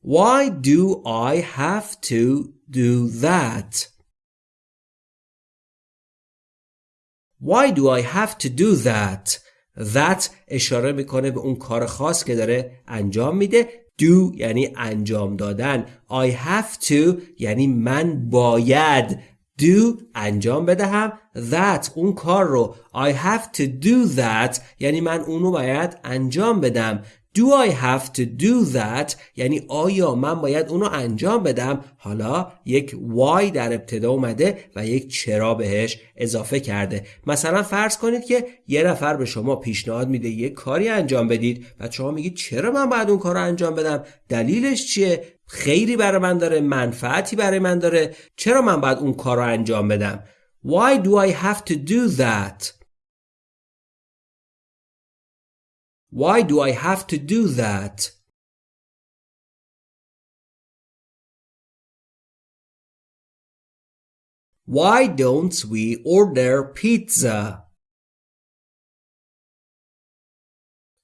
Why do I have to do that? Why do I have to do that? That اشاره میکنه به اون کار خاص که داره انجام میده do یعنی انجام دادن I have to یعنی من باید do انجام بدهم. That اون کار رو. I have to do that. یعنی من اونو باید انجام بدم. Do I have to do that یعنی آیا من باید اونو انجام بدم؟ حالا یک why در ابتدا اومده و یک چرا بهش اضافه کرده. مثلا فرض کنید که یه نفر به شما پیشنهاد میده یک کاری انجام بدید و شما میگید چرا من باید اون کار رو انجام بدم؟ دلیلش چیه؟ خیری برای من داره منفعتی برای من داره چرا من باید اون کار رو انجام بدم Why do I have to do that Why do I have to do that Why don't we order pizza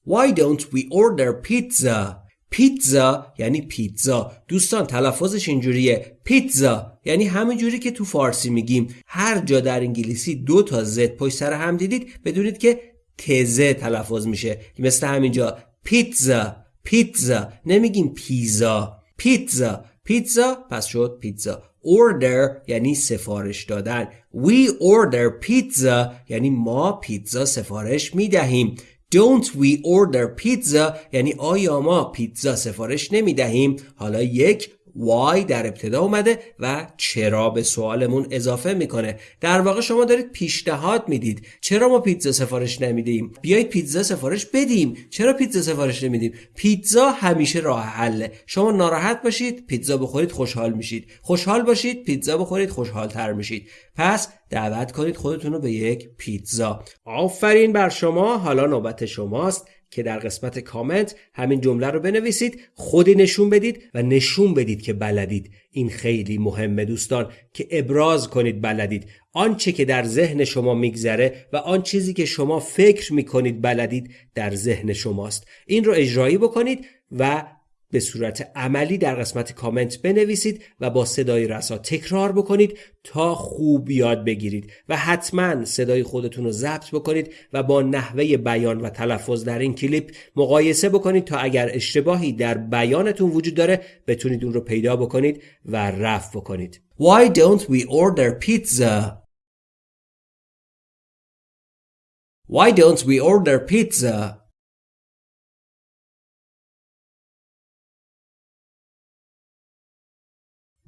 Why don't we order pizza پیتزا یعنی پیتزا. دوستان تلفظش اینجوریه. پیتزا یعنی همین جوری که تو فارسی میگیم. هر جا در انگلیسی دو تا زد پشت سر هم دیدید بدونید که تزه تلفظ میشه. مثل همینجا پیتزا پیتزا. نمیگیم پیزا. پیتزا. پیتزا پس شد پیتزا. Order یعنی سفارش دادن. We order pizza یعنی ما پیتزا سفارش می‌دهیم. Don't we order pizza? یعنی آیا ما پیتزا سفارش نمی دهیم حالا یک why در ابتدا اومده و چرا به سوالمون اضافه می‌کنه. در واقع شما دارید پیشنهاد می‌دید. چرا ما پیتزا سفارش نمیدیم؟ بیایید پیتزا سفارش بدیم. چرا پیتزا سفارش نمیدیم؟ پیتزا همیشه راه حله. شما ناراحت باشید پیتزا بخورید خوشحال میشید. خوشحال باشید پیتزا بخورید خوشحال تر میشید. پس دعوت کنید خودتون رو به یک پیتزا. آفرین بر شما. حالا نوبت شماست. که در قسمت کامنت همین جمله رو بنویسید خودی نشون بدید و نشون بدید که بلدید. این خیلی مهمه دوستان که ابراز کنید بلدید. آنچه که در ذهن شما میگذره و آن چیزی که شما فکر می‌کنید بلدید در ذهن شماست. این رو اجرایی بکنید و به صورت عملی در قسمت کامنت بنویسید و با صدای رسا تکرار بکنید تا خوب یاد بگیرید و حتما صدای خودتون رو ضبط بکنید و با نحوه بیان و تلفظ در این کلیپ مقایسه بکنید تا اگر اشتباهی در بیانتون وجود داره بتونید اون رو پیدا بکنید و رفع بکنید Why don't we order pizza? Why don't we order pizza?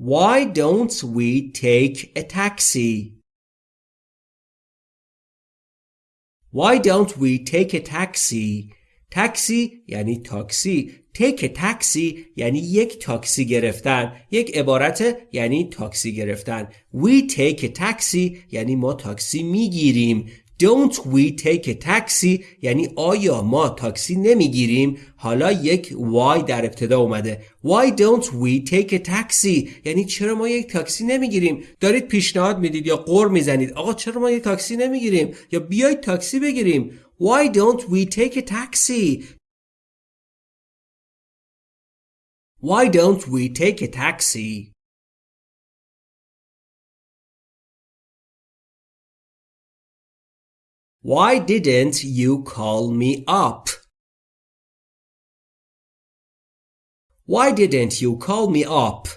Why don't we take a taxi? Why don't we take a taxi? تاکسی یعنی تاکسی take تاکسی یعنی یک تاکسی گرفتن یک عبارت یعنی تاکسی گرفتن we take تاکسی یعنی ما تاکسی می‌گیریم Don't we take a taxi? یعنی آیا ما تاکسی نمی‌گیریم؟ حالا یک why در ابتدا اومده. Why don't we take a taxi? یعنی چرا ما یک تاکسی نمی‌گیریم؟ دارید پیشنهاد می‌دید یا قر می‌زنید؟ آقا چرا ما یک تاکسی نمی‌گیریم؟ یا بیایید تاکسی بگیریم. Why don't we take a taxi? Why don't we take a taxi? Why didn't you call me up? Why didn't you call me up?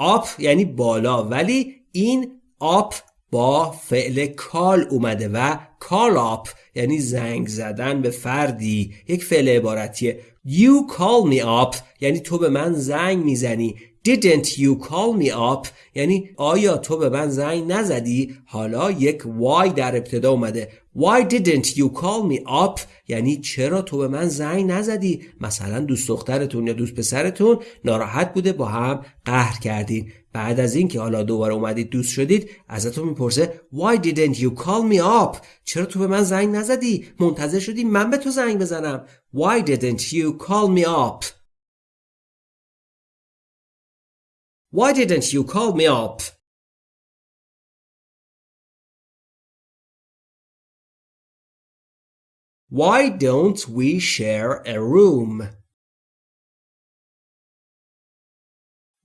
up یعنی بالا ولی این up با فعل کال اومده و call up یعنی زنگ زدن به فردی یک فعل عبارتیه You call me up یعنی تو به من زنگ می‌زنی Didn't you call me up یعنی آیا تو به من زنگ نزدی حالا یک why در ابتدا اومده Why didn't you call me up? یعنی چرا تو به من زنگ نزدی؟ مثلا دوست دخترتون یا دوست پسرتون ناراحت بوده با هم قهر کردین. بعد از اینکه حالا دوباره اومدید دوست شدید ازتون می‌پرسه Why didn't you call me up? چرا تو به من زنگ نزدی؟ منتظر شدی من به تو زنگ بزنم. Why didn't you call me up? Why didn't you call me up? Why don't we share a room?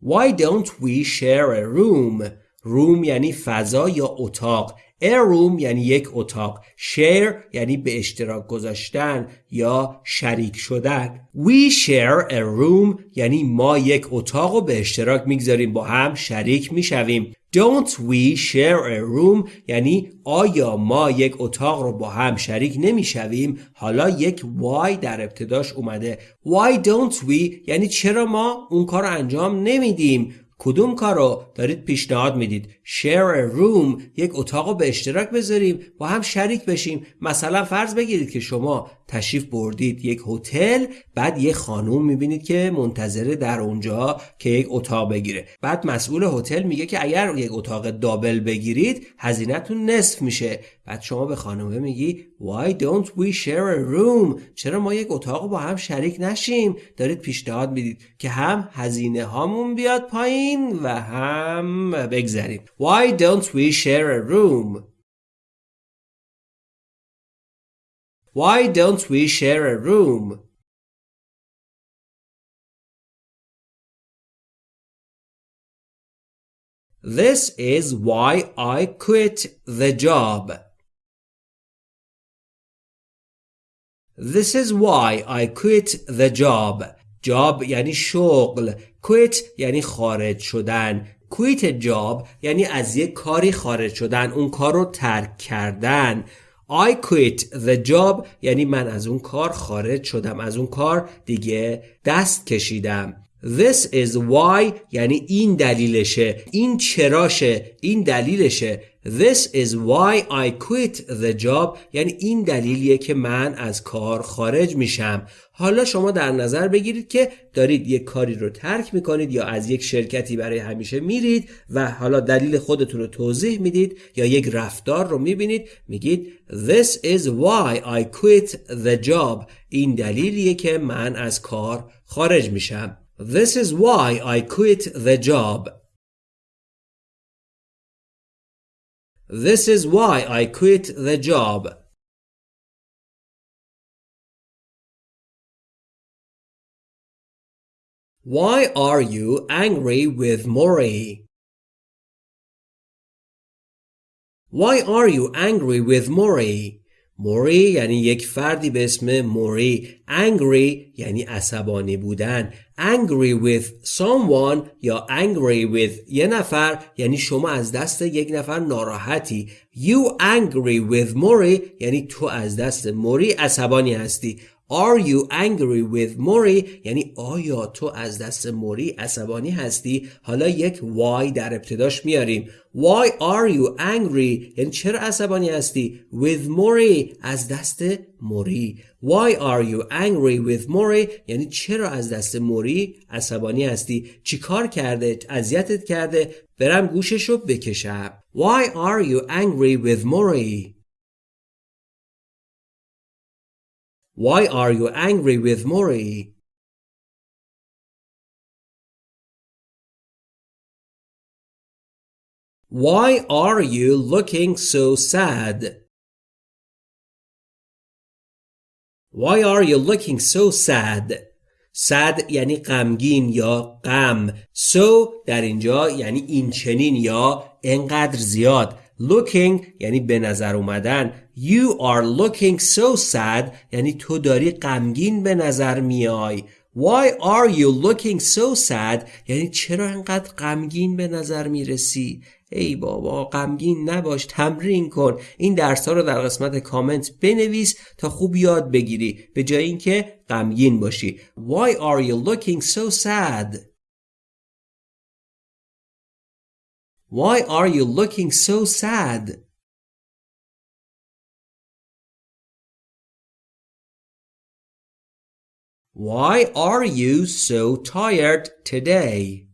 Why don't we share a room? room یعنی فضا یا اتاق a room یعنی یک اتاق share یعنی به اشتراک گذاشتن یا شریک شدن. We share a room یعنی ما یک اتاق رو به اشتراک می‌گذاریم با هم شریک می‌شویم. Don't we share a room یعنی آیا ما یک اتاق رو با هم شریک نمی‌شویم؟ حالا یک why در ابتداش اومده. Why don't we یعنی چرا ما اون کار انجام نمیدیم؟ کدوم کار رو دارید پیشنهاد می‌دید؟ Share a room یک اتاق رو به اشتراک بذاریم با هم شریک بشیم. مثلا فرض بگیرید که شما تشریف بردید یک هتل بعد یک خانوم می‌بینید که منتظره در اونجا که یک اتاق بگیره. بعد مسئول هتل میگه که اگر یک اتاق دابل بگیرید هزینهتون نصف میشه. بعد شما به خانومه میگی Why don't we share a room? چرا ما یک اتاق با هم شریک نشیم؟ دارید پیشنهاد می‌دید که هم هزینه هامون بیاد پایین و هم بگذریم. Why don't we share a room Why don't we share a room This is why I quit the job. This is why I quit the job. job یعنی شغل. quit یعنی خارج شدن. A job یعنی از یک کاری خارج شدن. اون کار رو ترک کردن. I quit the job یعنی من از اون کار خارج شدم. از اون کار دیگه دست کشیدم. This is why یعنی این دلیلشه این چراشه این دلیلشه This is why I quit the job. یعنی این دلیلیه که من از کار خارج میشم. حالا شما در نظر بگیرید که دارید یک کاری رو ترک می‌کنید یا از یک شرکتی برای همیشه میرید و حالا دلیل خودتون رو توضیح می‌دید یا یک رفتار رو می‌بینید میگید This is why I quit the job. این دلیلیه که من از کار خارج میشم. This is why I quit the job. This is why I quit the job. Why are you angry with Mori? Why are you angry with Mori? موری یعنی یک فردی به اسم موری. Angry یعنی عصبانی بودن. Angry with someone یا angry with یه نفر یعنی شما از دست یک نفر ناراحتی. You angry with موری یعنی تو از دست موری عصبانی هستی. Are you angry with موری یعنی آیا تو از دست موری عصبانی هستی؟ حالا یک why در ابتداش میاریم. Why are you angry? یعنی چرا عصبانی هستی؟ With موری از دست موری. Why are you angry with موری یعنی چرا از دست موری عصبانی هستی؟ چی کار کرده؟ اذیتت کرده؟ برم گوششو بکشم. Why are you angry with موری Why are you angry with Mori? Why are you looking so sad? Why are you looking so sad? sad یعنی غمگین یا غم so در اینجا یعنی این چنین یا انقدر زیاد looking یعنی به نظر اومدن you are looking so sad. یعنی تو داری غمگین به نظر میای. Why are you looking so sad? یعنی چرا انقدر غمگین به نظر می‌رسی؟ ای بابا غمگین نباش تمرین کن. این درس ها رو در قسمت کامنت بنویس تا خوب یاد بگیری. به جای اینکه غمگین باشی. Why are you looking so sad? Why are you looking so sad? Why are you so tired today?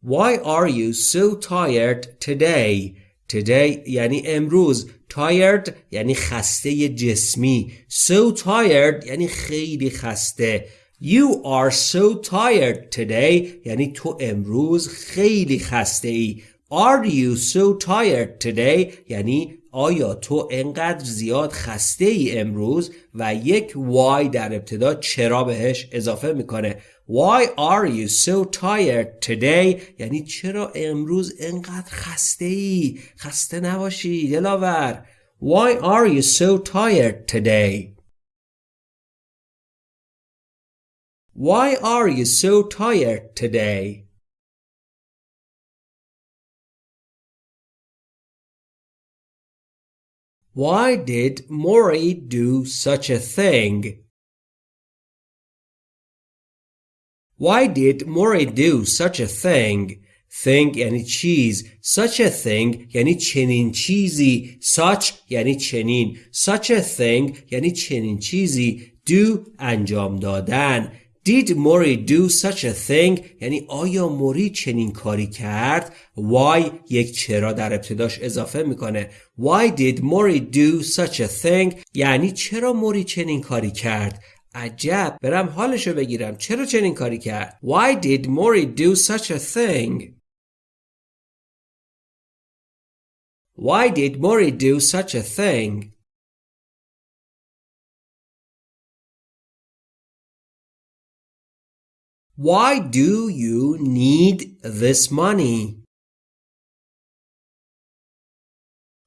Why are you so tired today? Today یعنی امروز tired یعنی خسته جسمی so tired یعنی خیلی خسته You are so tired today یعنی تو امروز خیلی خسته ای Are you so tired today یعنی آیا تو انقدر زیاد خسته ای امروز و یک why در ابتدا چرا بهش اضافه می‌کنه؟ Why are you so tired today? یعنی چرا امروز انقدر خسته ای خسته نباشی دلاور. Why are you so tired today? Why are you so tired today? Why did Mori do such a thing? Why did Mori do such a thing? Thing یعنی چیز such a thing یعنی چنین چیزی such یعنی چنین such a thing یعنی چنین چیزی do انجام دادن Did Mori do such a thing? یعنی آیا موری چنین کاری کرد؟ Why یک چرا در ابتداش اضافه می‌کنه. Why did Mori do such a thing? یعنی چرا موری چنین کاری کرد؟ عجب. برم حالشو بگیرم. چرا چنین کاری کرد؟ Why did Mori do such a thing? Why did Mori do such a thing? Why do you need this money?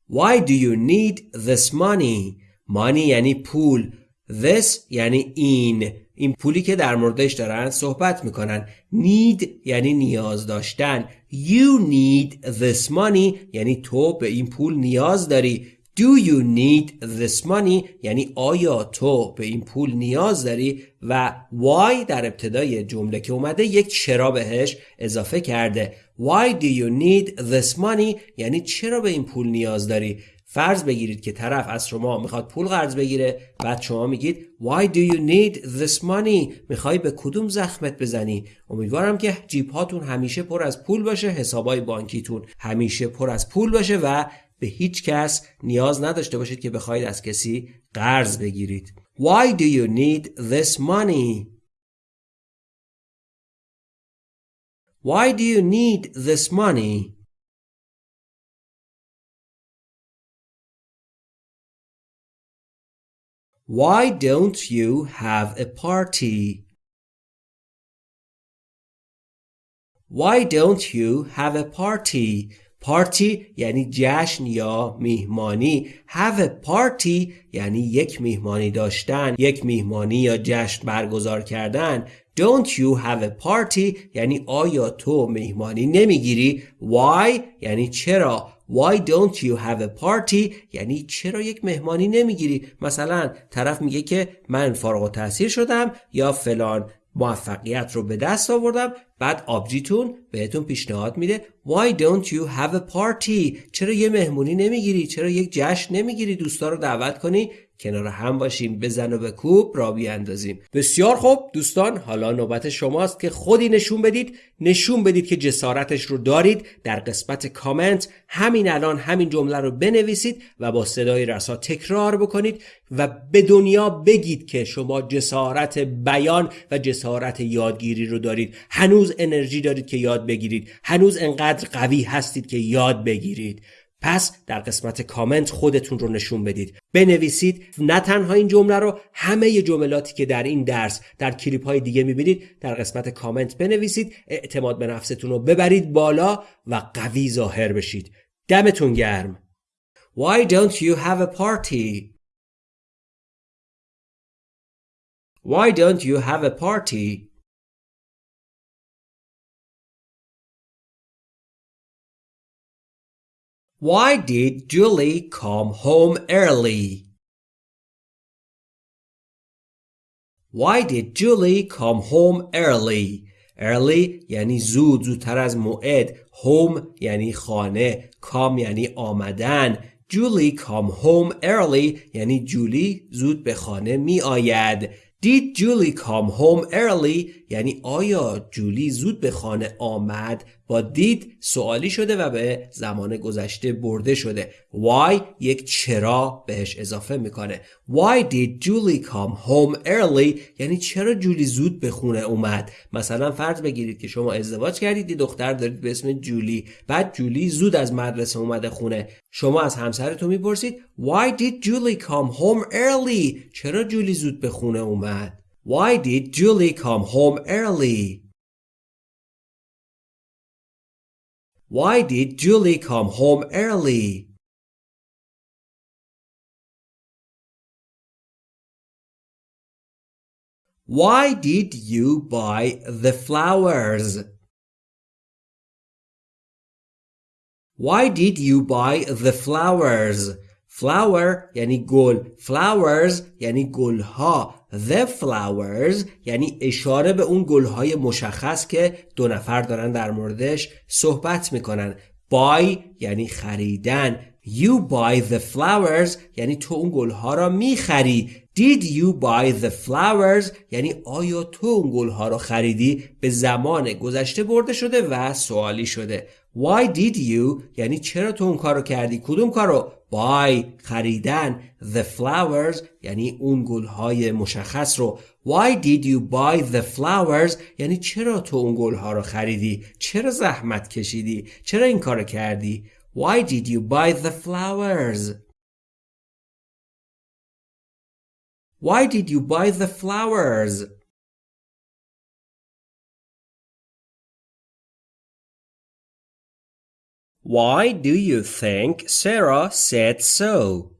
Why do you need this money? Money یعنی پول. This یعنی این. این پولی که در موردش دارن صحبت می‌کنن. Need یعنی نیاز داشتن. You need this money یعنی تو به این پول نیاز داری. Do you need this money? یعنی آیا تو به این پول نیاز داری؟ و why در ابتدای جمله که اومده یک چرا بهش اضافه کرده. Why do you need this money? یعنی چرا به این پول نیاز داری؟ فرض بگیرید که طرف از شما می‌خواد پول قرض بگیره بعد شما میگید Why do you need this money می‌خوای به کدوم زخمت بزنی؟ امیدوارم که جیب هاتون همیشه پر از پول باشه حسابای بانکیتون همیشه پر از پول باشه و به هیچ کس نیاز نداشته باشید که بخواید از کسی قرض بگیرید Why do you need this money? Why do you need this money? Why don't you have a party? Why don't you have a party? پارتی یعنی جشن یا میهمانی. Have a party یعنی یک میهمانی داشتن یک میهمانی یا جشن برگزار کردن. Don't you have a party یعنی آیا تو میهمانی نمی‌گیری؟ Why یعنی چرا؟ Why don't you have a party یعنی چرا یک مهمانی نمی‌گیری؟ مثلا طرف میگه که من فارغ التحصیل شدم یا فلان موفقیت رو به دست آوردم. بعد آبجیتون بهتون پیشنهاد میده. Why don't you have a party? چرا یه مهمونی نمی‌گیری؟ چرا یک جشن نمی‌گیری؟ دوستا رو دعوت کنی. کنار هم باشیم بزن و کوب را بیاندازیم. بسیار خوب. دوستان حالا نوبت شماست که خودی نشون بدید. نشون بدید که جسارتش رو دارید. در قسمت کامنت همین الان همین جمله رو بنویسید و با صدای رسا تکرار بکنید و به دنیا بگید که شما جسارت بیان و جسارت یادگیری رو دارید. هنوز انرژی دارید که یاد بگیرید. هنوز انقدر قوی هستید که یاد بگیرید. پس در قسمت کامنت خودتون رو نشون بدید. بنویسید نه تنها این جمله رو همه جملاتی که در این درس در کلیپ های دیگه می‌بینید در قسمت کامنت بنویسید اعتماد به نفستون رو ببرید بالا و قوی ظاهر بشید. دمتون گرم. Why don't you have a party? Why don't you have a party? Why did Julie come home early? Why did Julie come home early? Early یعنی زود زودتر از موعد home یعنی خانه come یعنی آمدن Julie come home early یعنی جولی زود به خانه می آید Did Julie come home early یعنی آیا جولی زود به خانه آمد با دید سوالی شده و به زمان گذشته برده شده؟ Why یک چرا بهش اضافه می‌کنه. Why did Julie come home early یعنی چرا جولی زود به خونه اومد؟ مثلا فرض بگیرید که شما ازدواج کردید یه دختر دارید به اسم جولی. بعد جولی زود از مدرسه اومده خونه. شما از همسرتون می‌پرسید why did Julie come home early چرا جولی زود به خونه اومد؟ why did Julie come home early Why did Julie come home early? Why did you buy the flowers? Why did you buy the flowers? Flower یعنی گل flowers یعنی گلها The flowers یعنی اشاره به اون گلهای مشخص که دو نفر دارن در موردش صحبت می‌کنن. Buy یعنی خریدن. You buy the flowers یعنی تو اون گلها را می‌خری. Did you buy the flowers یعنی آیا تو اون گلها را خریدی؟ به زمان گذشته برده شده و سوالی شده. Why did you? یعنی چرا تو اون کارو کردی؟ کدوم کارو؟ Buy خریدن the flowers یعنی اون گلهای مشخص رو. Why did you buy the flowers یعنی چرا تو اون گلها رو خریدی؟ چرا زحمت کشیدی؟ چرا این کارو کردی؟ Why did you buy the flowers? Why did you buy the flowers? Why do you think Sarah said so?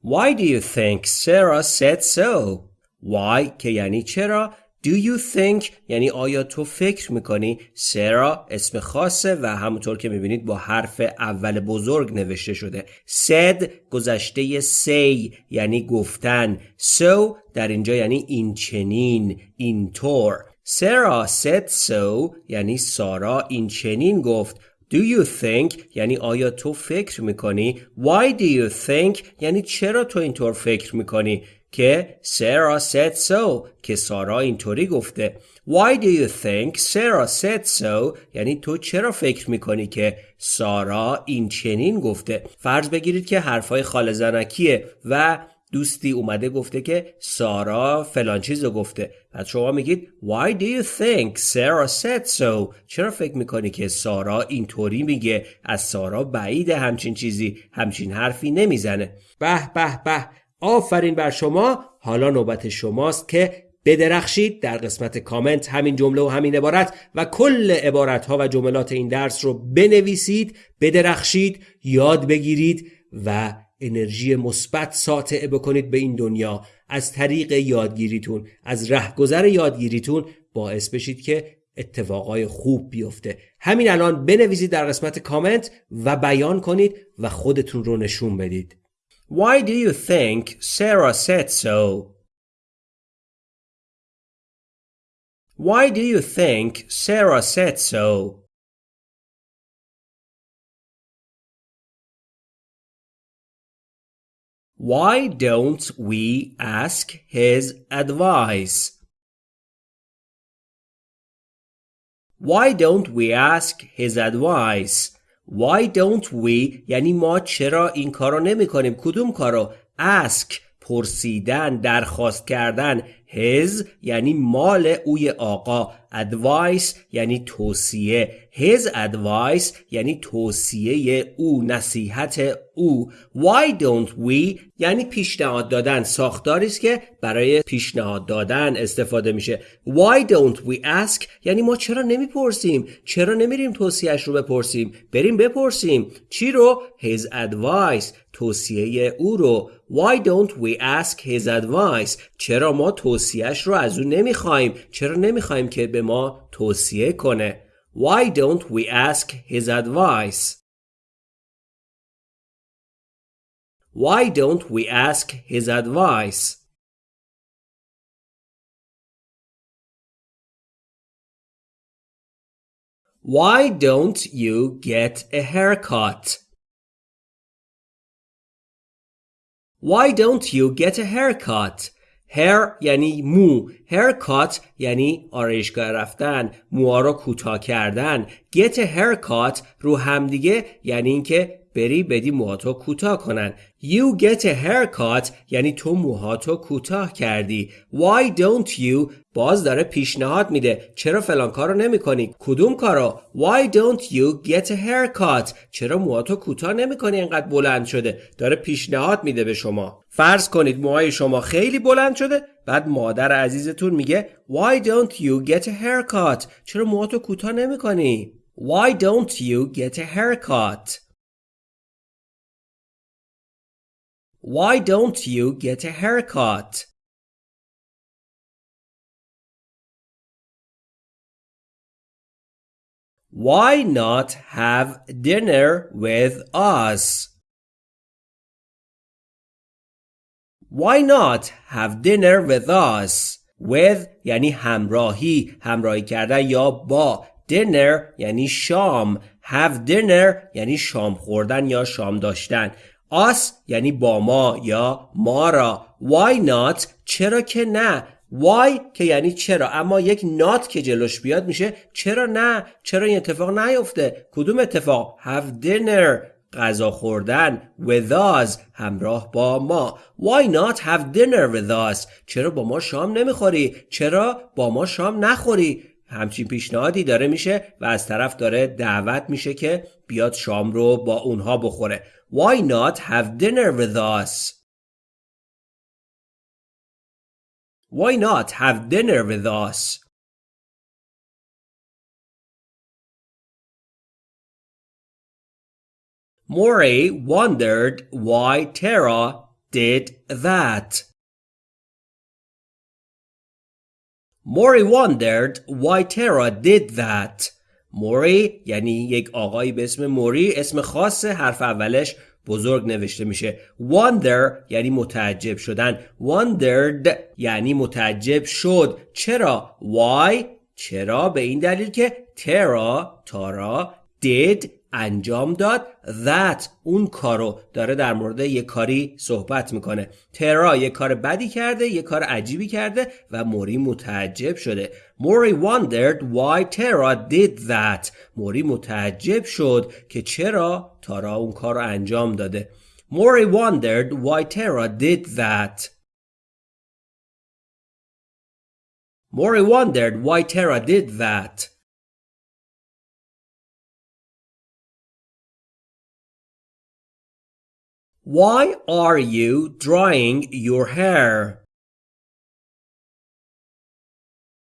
Why do you think Sarah said so? Why که یعنی چرا Do you think یعنی آیا تو فکر می‌کنی سرا اسم خاصه و همونطور که می‌بینید با حرف اول بزرگ نوشته شده said گذشته say یعنی گفتن so در اینجا یعنی این چنین اینطور سرا said so. یعنی سارا این چنین گفت. Do you think یعنی آیا تو فکر می‌کنی؟ Why do you think یعنی چرا تو اینطور فکر می‌کنی؟ که سارا said so که سارا اینطوری گفته. Why do you think Sarah said so یعنی تو چرا فکر می‌کنی که سارا این چنین گفته؟ فرض بگیرید که حرفای خال زنکیه و دوستی اومده گفته که سارا فلان چیز گفته. بعد شما میگید Why do you think Sarah said so? چرا فکر می‌کنی که سارا اینطوری میگه؟ از سارا بعید همچین چیزی همچین حرفی نمی‌زنه. به به به آفرین بر شما. حالا نوبت شماست که بدرخشید در قسمت کامنت همین جمله و همین عبارت و کل عبارت ها و جملات این درس رو بنویسید بدرخشید یاد بگیرید و انرژی مثبت ساطع بکنید به این دنیا. از طریق یادگیریتون از رهگذر یادگیریتون باعث بشید که اتفاقای خوب بیفته همین الان بنویسید در قسمت کامنت و بیان کنید و خودتون رو نشون بدید Why do you think Sarah said so? Why do you think Sarah said so? Why don't we ask his advice? Why don't we ask his advice? Why don't we یعنی ما چرا این کارو نمی کنیم کدوم کارو ask پرسیدن درخواست کردن his یعنی مال اوی آقا. Advice یعنی توصیه. His advice یعنی توصیه او نصیحت او. Why don't we یعنی پیشنهاد دادن. ساختاری است که برای پیشنهاد دادن استفاده میشه. Why don't we ask یعنی ما چرا نمی‌پرسیم؟ چرا نمیریم توصیهش رو بپرسیم؟ بریم بپرسیم. چی رو؟ His advice. توصیه او رو why don't we ask his advice چرا ما توصیهش رو از او نمی‌خوایم چرا نمی‌خوایم که به ما توصیه کنه Why don't we ask his advice? Why don't we ask his advice? Why don't you get a haircut? Why don't you get a haircut? hair یعنی مو haircut یعنی آرایشگاه رفتن موها رو کوتاه کردن get a haircut رو همدیگه یعنی اینکه بری بدی موهاتو کوتاه کنن. You get a haircut یعنی تو موهاتو کوتاه کردی. Why don't you باز داره پیشنهاد میده. چرا فلان کارو نمی کنی کدوم کارو؟ Why don't you get a haircut چرا موهاتو کوتاه نمی کنی اینقدر بلند شده. داره پیشنهاد میده به شما. فرض کنید موهای شما خیلی بلند شده. بعد مادر عزیزتون میگه Why don't you get a haircut چرا موهاتو کوتاه نمی کنی Why don't you get a haircut Why don't you get a haircut? Why not have dinner with us? Why not have dinner with us? With یعنی همراهی همراهی کردن یا با dinner یعنی شام have dinner یعنی شام خوردن یا شام داشتن us یعنی با ما یا ما را. Why not? چرا که نه. Why که یعنی چرا. اما یک not که جلوش بیاد میشه چرا نه. چرا این اتفاق نیفته؟ کدوم اتفاق؟ Have dinner غذا خوردن with us همراه با ما. Why not have dinner with us چرا با ما شام نمی‌خوری؟ چرا با ما شام نخوری؟ همچین پیشنهادی داره میشه و از طرف داره دعوت میشه که بیاد شام رو با اونها بخوره. Why not have dinner with us? Why not have dinner with us? Mori wondered why Tara did that. Mori wondered why Tara did that. موری یعنی یک آقایی به اسم موری اسم خاص حرف اولش بزرگ نوشته میشه. Wonder یعنی متعجب شدن. Wondered یعنی متعجب شد. چرا؟ Why چرا؟ به این دلیل که ترا تارا did انجام داد. That اون کارو داره در مورد یه کاری صحبت می‌کنه. ترا یه کار بدی کرده یه کار عجیبی کرده و موری متعجب شده. موری wondered why Tara did that. موری متعجب شد که چرا تارا اون کار رو انجام داده. موری wondered why Tara did that. Mori wondered why Tara did that. Why are you drying your hair?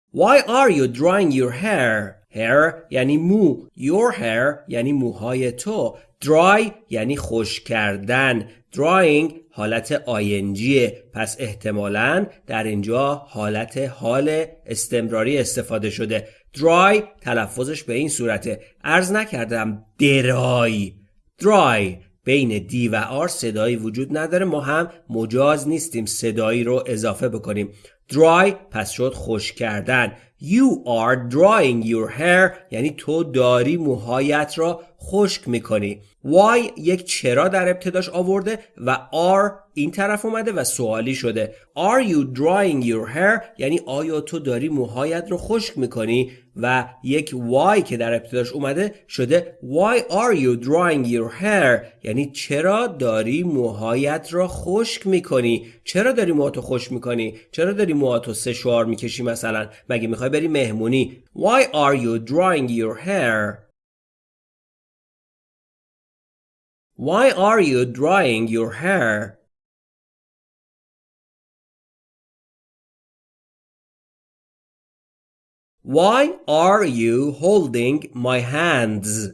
Why are you drying your hair? Hair یعنی مو. Your hair یعنی موهای تو. Dry یعنی خوش کردن. Drying حالت آینجیه. پس احتمالا در اینجا حالت حال استمراری استفاده شده. Dry تلفظش به این صورته. ارز نکردم درای dry. بین دی و آر صدایی وجود نداره. ما هم مجاز نیستیم صدایی رو اضافه بکنیم. Dry پس شد خوش کردن. You are drying your hair یعنی تو داری موهایت را خشک می‌کنی. Why یک چرا در ابتداش آورده و are این طرف اومده و سوالی شده. Are you drying your hair? یعنی آیا تو داری موهایت رو خشک می‌کنی؟ و یک why که در ابتداش اومده شده Why are you drying your hair? یعنی چرا داری موهایت را خشک می‌کنی؟ چرا داری موهاتو خشک می‌کنی؟ چرا داری موهاتو سشوار می‌کشی مثلا؟ مگه می‌خوای بری مهمونی؟ Why are you drying your hair? Why are you drying your hair? Why are you holding my hands?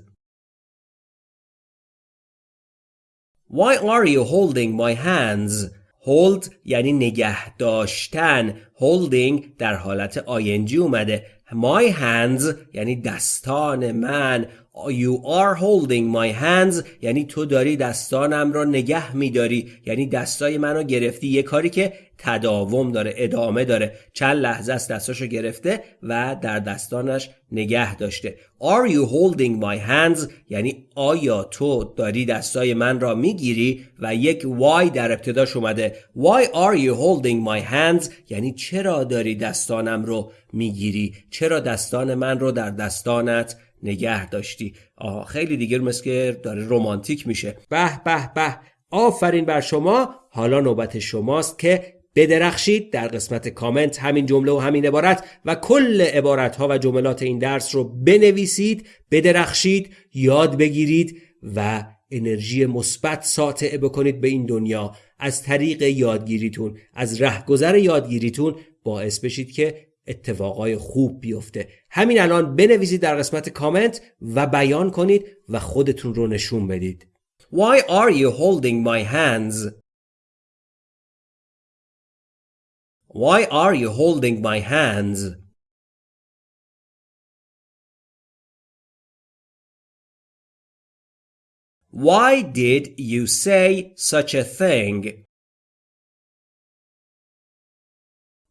Why are you holding my hands? Hold یعنی نگه داشتن holding در حالت ing اومده My hands یعنی دستان من You are holding my hands. یعنی تو داری دستانم را نگه میداری. یعنی دستای منو گرفتی. یه کاری که تداوم داره ادامه داره. چند لحظه است دستاشو گرفته و در دستانش نگه داشته. Are you holding my hands یعنی آیا تو داری دستای من را می‌گیری؟ و یک why در ابتداش اومده. Why are you holding my hands یعنی چرا داری دستانم رو می‌گیری؟ چرا دستان من رو در دستانت نگه داشتی. آها خیلی دیگه مثل که داره رومانتیک میشه. به به به. آفرین بر شما. حالا نوبت شماست که بدرخشید در قسمت کامنت همین جمله و همین عبارت و کل عبارت ها و جملات این درس رو بنویسید بدرخشید یاد بگیرید و انرژی مثبت ساطع بکنید به این دنیا. از طریق یادگیریتون از رهگذر یادگیریتون باعث بشید که اتفاقای خوب بیفته همین الان بنویسید در قسمت کامنت و بیان کنید و خودتون رو نشون بدید Why are you holding my hands? Why are you holding my hands? Why did you say such a thing?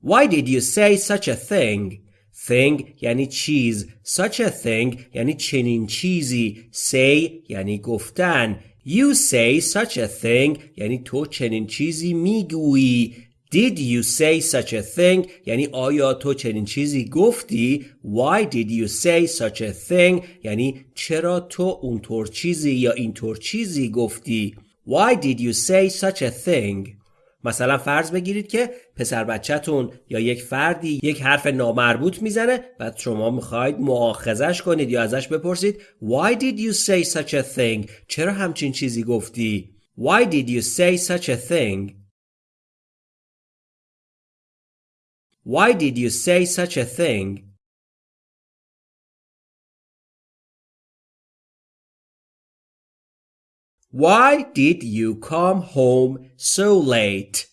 Why did you say such a thing? Thing یعنی چیز Such a thing یعنی چنین چیزی Say یعنی گفتن You say such a thing یعنی تو چنین چیزی میگویی Did you say such a thing یعنی آیا تو چنین چیزی گفتی Why did you say such a thing یعنی چرا تو اونطور چیزی یا اینطور چیزی گفتی Why did you say such a thing مثلا فرض بگیرید که پسر بچهتون یا یک فردی یک حرف نامربوط می‌زنه بعد شما می‌خواید معاخذش کنید یا ازش بپرسید Why did you say such a thing? چرا همچین چیزی گفتی؟ Why did you say such a thing? Why did you say such a thing? Why did you come home so late?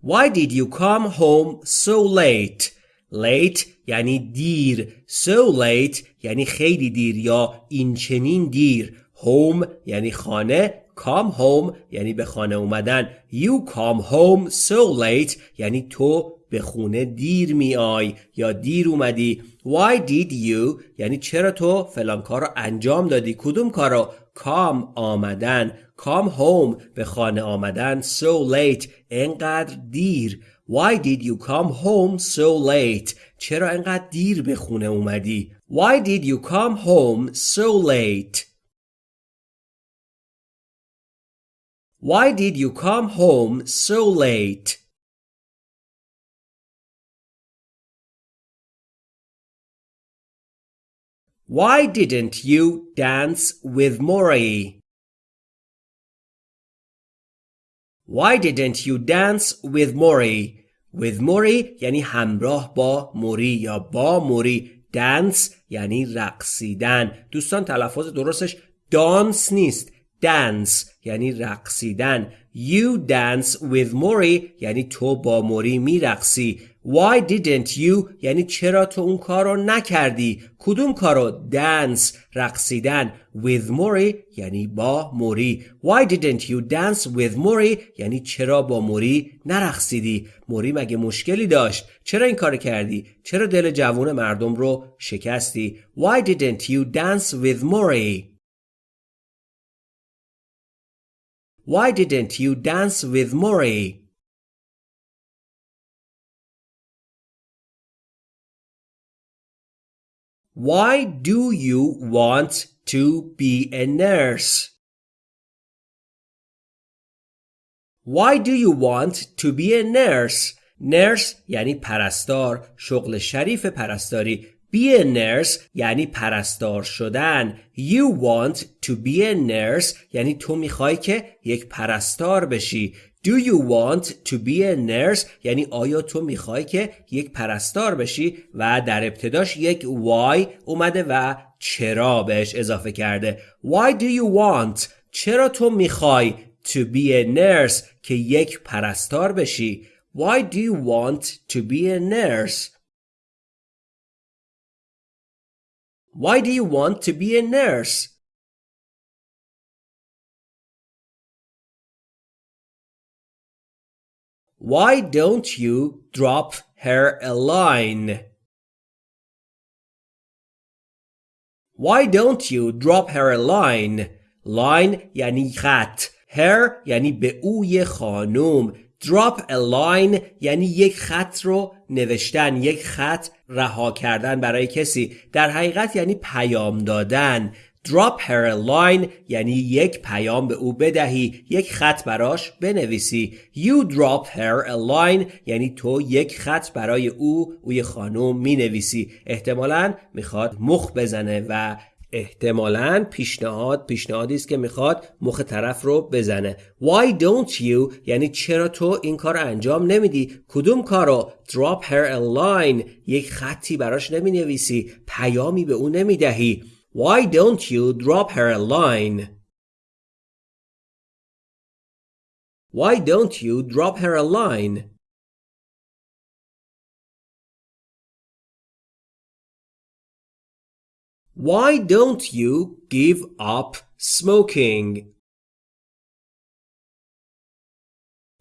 Why did you come home so late? Late یعنی دیر So late یعنی خیلی دیر یا این چنین دیر Home یعنی خانه Come home یعنی به خانه اومدن You come home so late یعنی تو به خونه دیر میای یا دیر اومدی؟ Why did you? یعنی چرا تو فلان کار رو انجام دادی؟ کدوم کار رو؟ come آمدن. come home به خانه آمدن. So late. انقدر دیر. Why did you come home so late? چرا انقدر دیر به خونه اومدی؟ Why did you come home so late? Why did you come home so late? Why didn't you dance with Mori? Why didn't you dance with Mori? With Mori یعنی همراه با موری یا با موری dance یعنی رقصیدن دوستان تلفظ درستش دانس نیست dance یعنی رقصیدن You dance with Mori یعنی تو با موری میرقصی Why didn't you? یعنی چرا تو اون کار رو نکردی؟ کدوم کار رو؟ Dance رقصیدن. With موری یعنی با موری. Why didn't you dance with موری یعنی چرا با موری نرقصیدی؟ موری مگه مشکلی داشت؟ چرا این کار کردی؟ چرا دل جوون مردم رو شکستی؟ Why didn't you dance with موری Why didn't you dance with Mori? Why do you want to be a nurse? Why do you want to be a nurse? nurse یعنی پرستار شغل شریف پرستاری be a nurse یعنی پرستار شدن You want to be a nurse یعنی تو می‌خوای که یک پرستار بشی Do you want to be a nurse یعنی آیا تو می‌خوای که یک پرستار بشی و در ابتداش یک why اومده و چرا بهش اضافه کرده Why do you want چرا تو می‌خوای to be a nurse که یک پرستار بشی Why do you want to be a nurse Why do you want to be a nurse? Why don't you drop her a line? Why don't you drop her a line? line یعنی خط her یعنی به اوی خانوم drop a line یعنی یک خط رو نوشتن یک خط رها کردن برای کسی در حقیقت یعنی پیام دادن drop her a line یعنی یک پیام به او بدهی یک خط براش بنویسی. You drop her a line یعنی تو یک خط برای او اوی خانم می نویسی احتمالا می‌خواد مخ بزنه و احتمالا پیشنهاد پیشنهادی است که می‌خواد مخ طرف رو بزنه. Why don't you یعنی چرا تو این کار انجام نمیدی؟ کدوم کار رو؟ Drop her a line. یک خطی براش نمی نویسی پیامی به اون نمی‌دهی. Why don't you drop her a line Why don't you drop her a line Why don't you give up smoking?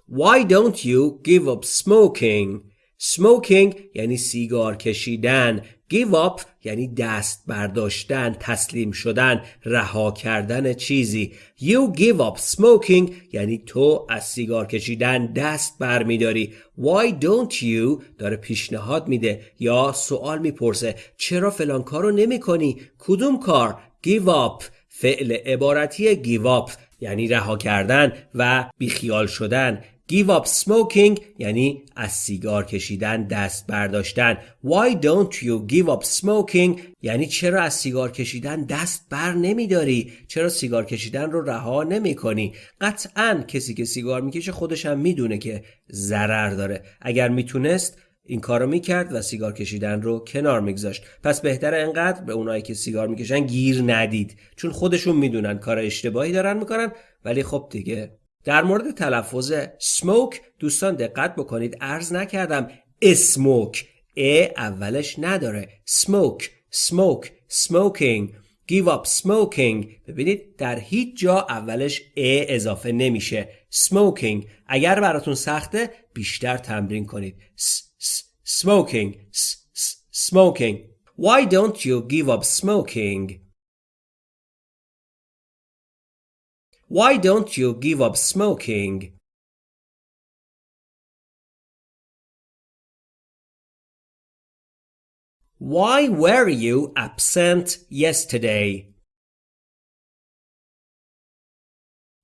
Why don't you give up smoking? Smoking یعنی سیگار کشیدن Give up یعنی دست برداشتن تسلیم شدن رها کردن چیزی. You give up smoking یعنی تو از سیگار کشیدن دست برمیداری. Why don't you داره پیشنهاد میده یا سوال می‌پرسه. چرا فلان کارو نمی کنی کدوم کار؟ Give up. فعل عبارتی give up. یعنی رها کردن و بیخیال شدن. Give up smoking یعنی از سیگار کشیدن دست برداشتن. Why don't you give up smoking? یعنی چرا از سیگار کشیدن دست بر نمیداری؟ چرا سیگار کشیدن رو رها نمی کنی قطعا کسی که سیگار می‌کشه خودش هم می‌دونه که ضرر داره. اگر می‌تونست این کارو می‌کرد و سیگار کشیدن رو کنار میگذاشت. پس بهتر انقدر به اونایی که سیگار می‌کشن گیر ندید. چون خودشون می‌دونن کار اشتباهی دارن می‌کنن ولی خب دیگه در مورد تلفظ smoke دوستان دقت بکنید. ارز نکردم اسموک ا اولش نداره. smoke smoke smoking. give up smoking. ببینید در هیچ جا اولش ا اضافه نمیشه. smoking. اگر براتون سخته بیشتر تمرین کنید. smoking. smoking. why don't you give up smoking? Why don't you give up smoking? Why were you absent yesterday?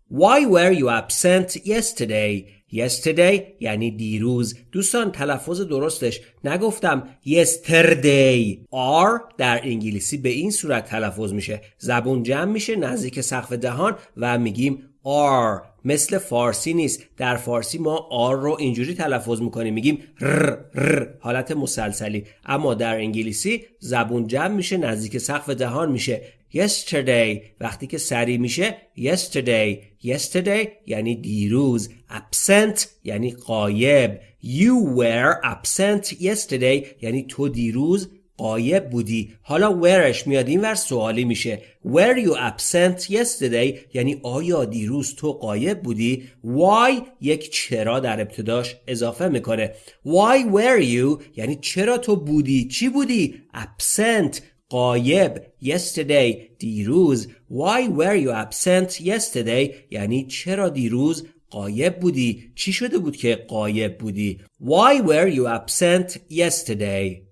Why were you absent yesterday? Yesterday یعنی دیروز. دوستان تلفظ درستش. نگفتم yesterday. R در انگلیسی به این صورت تلفظ میشه. زبون جمع میشه نزدیک سقف دهان و میگیم R. مثل فارسی نیست. در فارسی ما R رو اینجوری تلفظ می‌کنیم. میگیم ر ر حالت مسلسلی. اما در انگلیسی زبون جمع میشه نزدیک سقف دهان میشه. Yesterday. وقتی که سری میشه yesterday. Yesterday یعنی دیروز. Absent یعنی قایب. You were absent yesterday یعنی تو دیروز قایب بودی. حالا whereش میاد؟ این ور سوالی میشه. Were you absent yesterday? یعنی آیا دیروز تو قایب بودی؟ Why یک چرا در ابتداش اضافه می‌کنه. Why were you? یعنی چرا تو بودی؟ چی بودی؟ Absent. قایب yesterday دیروز why were you absent yesterday یعنی چرا دیروز قایب بودی چی شده بود که قایب بودی why were you absent yesterday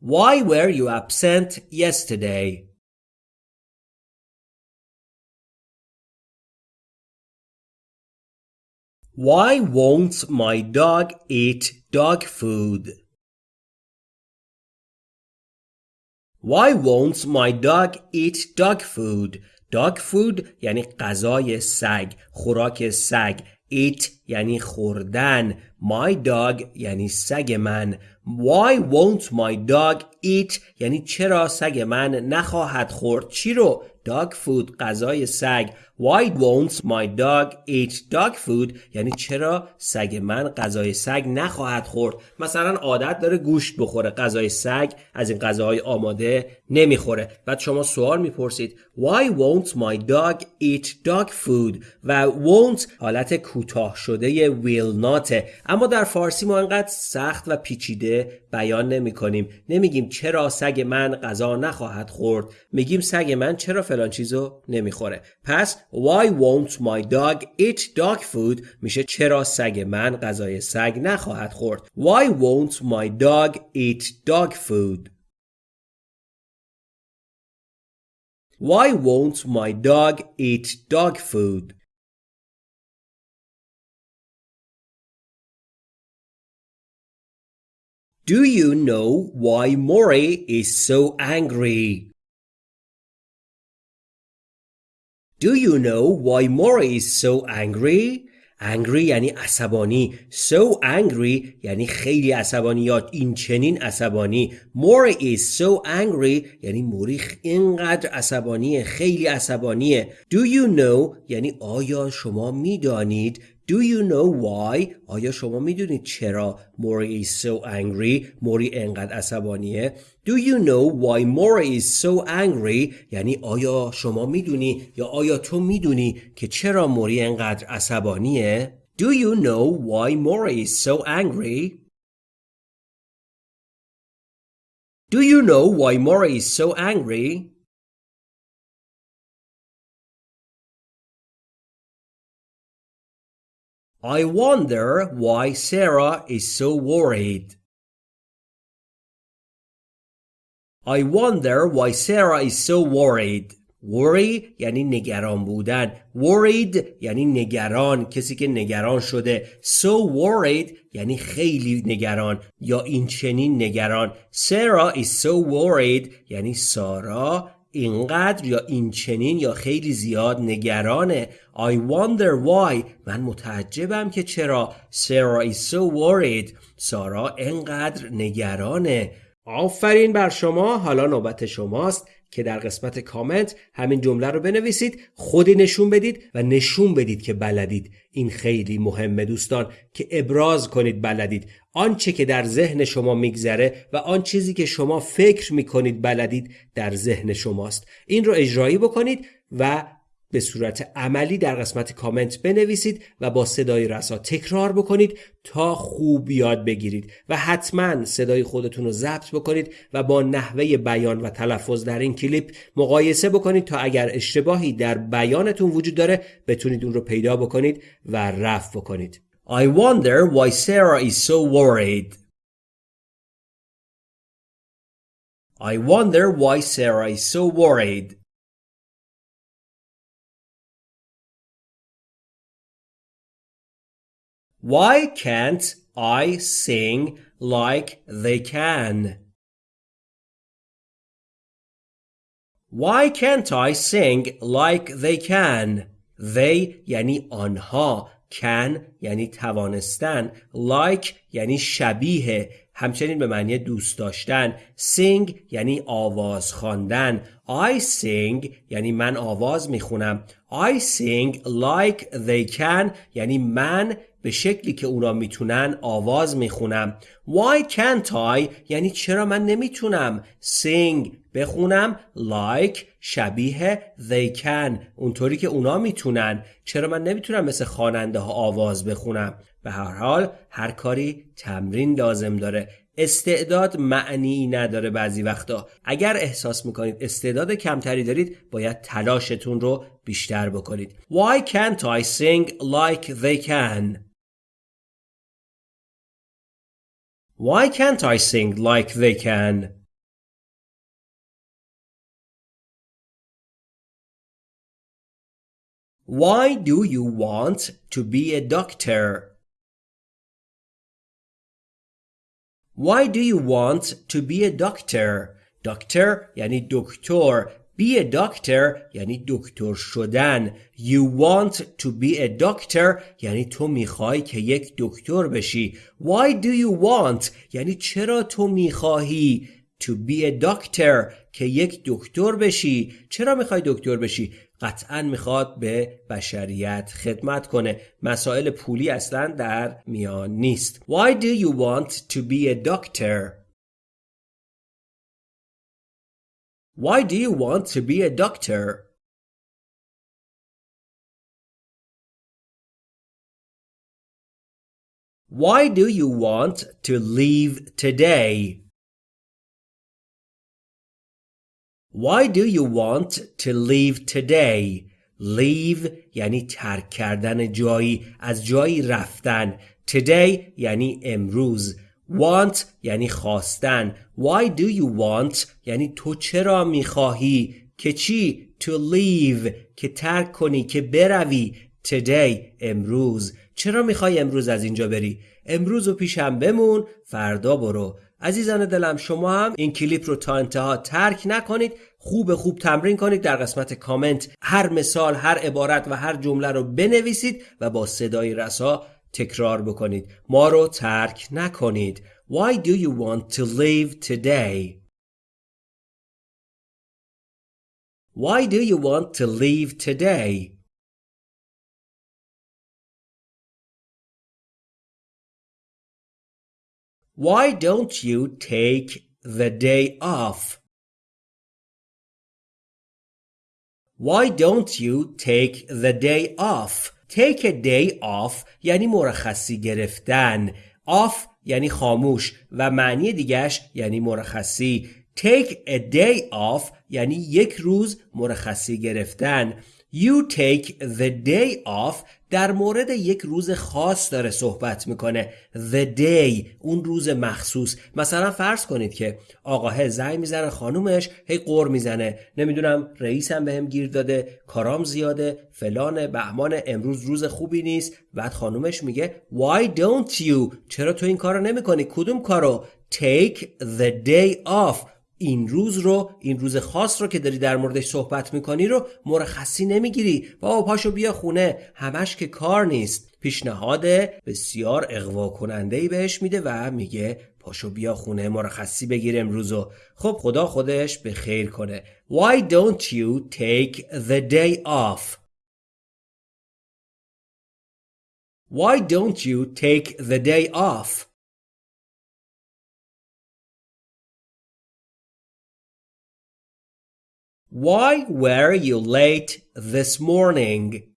Why were you absent yesterday? Why won't my dog eat dog food? Why won't my dog eat dog food? Dog food یعنی غذای سگ، خوراک سگ. Eat یعنی خوردن. My dog یعنی سگ من. Why won't my dog eat یعنی چرا سگ من نخواهد خورد چی رو dog food غذای سگ. Why won't my dog eat dog food? یعنی چرا سگ من غذای سگ نخواهد خورد؟ مثلا عادت داره گوشت بخوره. غذای سگ از این غذاهای آماده نمی‌خوره. بعد شما سوال می‌پرسید Why won't my dog eat dog food? و won't حالت کوتاه شده will not اما در فارسی ما انقدر سخت و پیچیده بیان نمی کنیم نمیگیم چرا سگ من غذا نخواهد خورد. میگیم سگ من چرا فلان چیزو نمی‌خوره. پس why won't my dog eat dog food? میشه چرا سگ من غذای سگ نخواهد خورد. Why won't my dog eat dog food? Why won't my dog eat dog food? Do you know why Mori is so angry? Do you know why Mori is so angry? Angry یعنی عصبانی. So angry یعنی خیلی عصبانی یا این چنین عصبانی. Mori is so angry یعنی موری اینقدر عصبانیه خیلی عصبانیه. Do you know یعنی آیا شما می‌دانید Do you know why? آیا شما می‌دونید چرا Mori is so angry? موری انقدر عصبانیه؟ Do you know why Mori is so angry? یعنی آیا شما می‌دونی یا آیا تو می‌دونی که چرا موری انقدر عصبانیه؟ Do you know why Mori is so angry? Do you know why Mori is so angry? I wonder why Sarah is so worried. I wonder why Sarah is so worried. worry یعنی نگران بودن worried یعنی نگران کسی که نگران شده so worried یعنی خیلی نگران یا این چنین نگران Sarah is so worried یعنی سارا اینقدر یا این چنین یا خیلی زیاد نگرانه. I wonder why. من متعجبم که چرا Sarah is so worried. سارا اینقدر نگرانه. آفرین بر شما. حالا نوبت شماست که در قسمت کامنت همین جمله رو بنویسید خودی نشون بدید و نشون بدید که بلدید. این خیلی مهمه دوستان که ابراز کنید بلدید. آنچه که در ذهن شما میگذره و آن چیزی که شما فکر می‌کنید بلدید در ذهن شماست. این رو اجرایی بکنید و به صورت عملی در قسمت کامنت بنویسید و با صدای رسا تکرار بکنید تا خوب یاد بگیرید و حتما صدای خودتون رو ضبط بکنید و با نحوه بیان و تلفظ در این کلیپ مقایسه بکنید تا اگر اشتباهی در بیانتون وجود داره بتونید اون رو پیدا بکنید و رفع بکنید. I wonder why Sarah is so worried. I wonder why Sarah is so worried. Why can't I sing like they can? Why can't I sing like they can? They yani anha. Can یعنی توانستن like یعنی شبیه همچنین به معنی دوست داشتن. sing یعنی آواز خواندن. I sing یعنی من آواز می‌خونم. I sing like they can یعنی من به شکلی که اونا می‌تونن آواز می‌خونم. Why can't I? یعنی چرا من نمی‌تونم sing بخونم؟ Like شبیه they can. اونطوری که اونا می‌تونن. چرا من نمی‌تونم مثل خواننده ها آواز بخونم؟ به هر حال هر کاری تمرین لازم داره. استعداد معنی نداره بعضی وقتا. اگر احساس می‌کنید استعداد کمتری دارید باید تلاشتون رو بیشتر بکنید. Why can't I sing like they can? Why can't I sing like they can? Why do you want to be a doctor? Why do you want to be a doctor? Doctor یعنی دکتر Be a doctor یعنی دکتر شدن. You want to be a doctor یعنی تو می‌خوای که یک دکتر بشی. Why do you want? یعنی چرا تو می‌خواهی To be a doctor که یک دکتر بشی؟ چرا می‌خوای دکتر بشی؟ قطعا می‌خواد به بشریت خدمت کنه. مسائل پولی اصلا در میان نیست. Why do you want to be a doctor? Why do you want to be a doctor? Why do you want to leave today? Why do you want to leave today? Leave یعنی ترک کردن جایی از جایی رفتن Today یعنی امروز Want یعنی خواستن Why do you want یعنی تو چرا می‌خواهی که چی? To leave که ترک کنی که بروی Today امروز. چرا می‌خوای امروز از اینجا بری؟ امروز و پیشم بمون فردا برو. عزیزان دلم شما هم این کلیپ رو تا انتها ترک نکنید خوب خوب تمرین کنید در قسمت کامنت هر مثال هر عبارت و هر جمله رو بنویسید و با صدای رسا تکرار بکنید. ما رو ترک نکنید. Why do you want to leave today? Why do you want to leave today? Why don't you take the day off? Why don't you take the day off? Take a day off یعنی مرخصی گرفتن. Off یعنی خاموش و معنی دیگش یعنی مرخصی. Take a day off یعنی یک روز مرخصی گرفتن. You take the day off در مورد یک روز خاص داره صحبت می‌کنه. The day اون روز مخصوص. مثلا فرض کنید که آقاه زنگ می‌زنه خانومش هی قور می‌زنه. نمی‌دونم رئیسم بهم گیر داده کارام زیاده فلان بهمان امروز روز خوبی نیست. بعد خانومش میگه Why don't you چرا تو این کارو نمی‌کنی؟ کدوم کارو؟ Take the day off. این روز رو این روز خاص رو که داری در موردش صحبت می‌کنی رو مرخصی نمی‌گیری. بابا پاشو بیا خونه. همش که کار نیست. پیشنهاد بسیار اقوا کننده ای بهش میده و میگه پاشو بیا خونه مرخصی بگیر امروزو خب خدا خودش به خیر کنه. Why don't you take the day off? Why don't you take the day off? Why were you late this morning?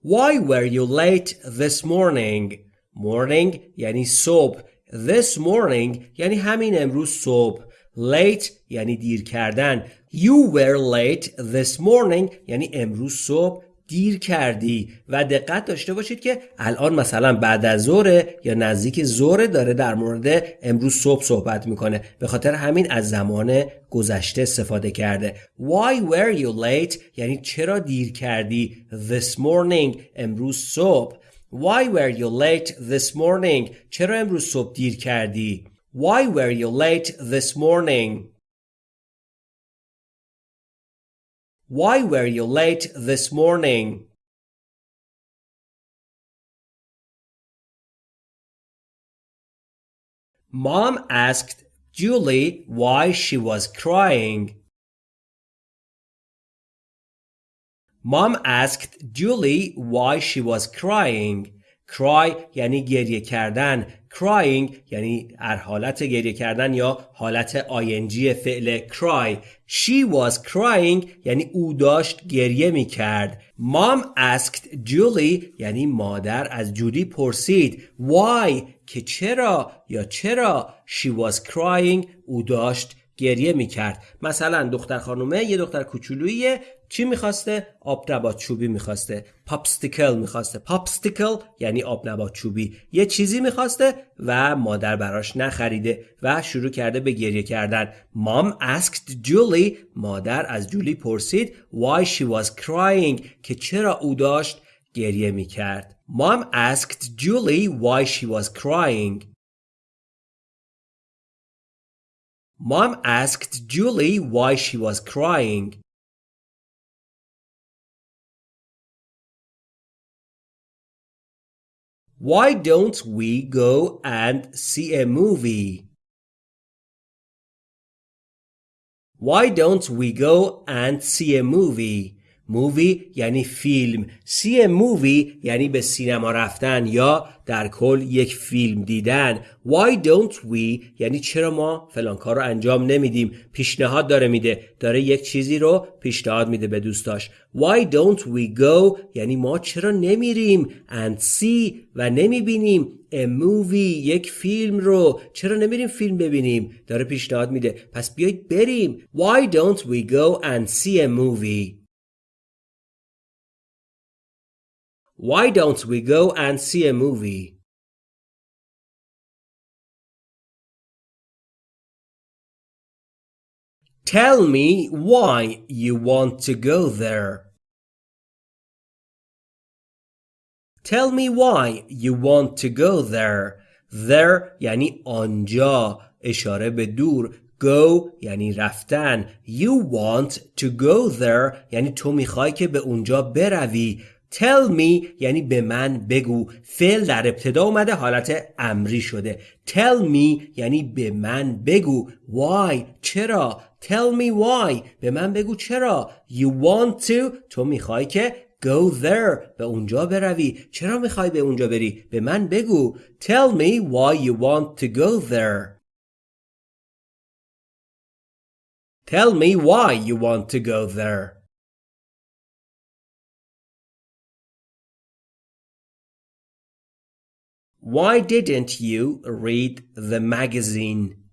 Why were you late this morning? Morning یعنی صبح. This morning یعنی همین امروز صبح. Late یعنی دیر کردن. You were late this morning یعنی امروز صبح دیر کردی و دقت داشته باشید که الان مثلا بعد از ظهر یا نزدیک ظهر داره در مورد امروز صبح صحبت می‌کنه. به خاطر همین از زمان گذشته استفاده کرده. Why were you late? یعنی چرا دیر کردی this morning امروز صبح؟ Why were you late this morning? چرا امروز صبح دیر کردی؟ Why were you late this morning? Why were you late this morning? Mom asked Julie why she was crying. Mom asked Julie why she was crying. cry یعنی گریه کردن Crying یعنی در حالت گریه کردن یا حالت آینجی فعل cry. She was crying یعنی او داشت گریه می کرد mom asked Julie یعنی مادر از جولی پرسید. Why که چرا؟ یا چرا؟ She was crying او داشت گریه می‌کرد. مثلا دختر خانومه یه دختر کوچولویی چی می‌خواسته؟ آب نبات چوبی می‌خواسته. پاپستیکل می‌خواسته. پاپستیکل یعنی آب نبات چوبی. یه چیزی می‌خواسته و مادر براش نخریده و شروع کرده به گریه کردن. مام asked جولی مادر از جولی پرسید why she was crying که چرا او داشت گریه می‌کرد. مام asked Julie why she was crying. Mom asked Julie why she was crying. Why don't we go and see a movie? Why don't we go and see a movie? مووی یعنی فیلم. سی مووی یعنی به سینما رفتن یا در کل یک فیلم دیدن. Why don't we یعنی چرا ما فلان کار رو انجام نمیدیم؟ پیشنهاد داره میده. داره یک چیزی رو پیشنهاد میده به دوستاش. Why don't we go یعنی ما چرا نمیریم؟ And see و نمی‌بینیم. A movie یک فیلم رو. چرا نمیریم فیلم ببینیم؟ داره پیشنهاد میده. پس بیایید بریم. Why don't we go and see a movie? Why don't we go and see a movie? Tell me why you want to go there. Tell me why you want to go there. There یعنی آنجا اشاره به دور go یعنی رفتن You want to go there یعنی تو میخوای که به اونجا بروی Tell me یعنی به من بگو. فعل در ابتدا اومده حالت امری شده. Tell me یعنی به من بگو. Why چرا؟ Tell me why. به من بگو چرا. You want to تو می‌خوای که Go there به اونجا بروی. چرا می‌خوای به اونجا بری؟ به من بگو. Tell me why you want to go there. Tell me why you want to go there. Why didn't you read the magazine?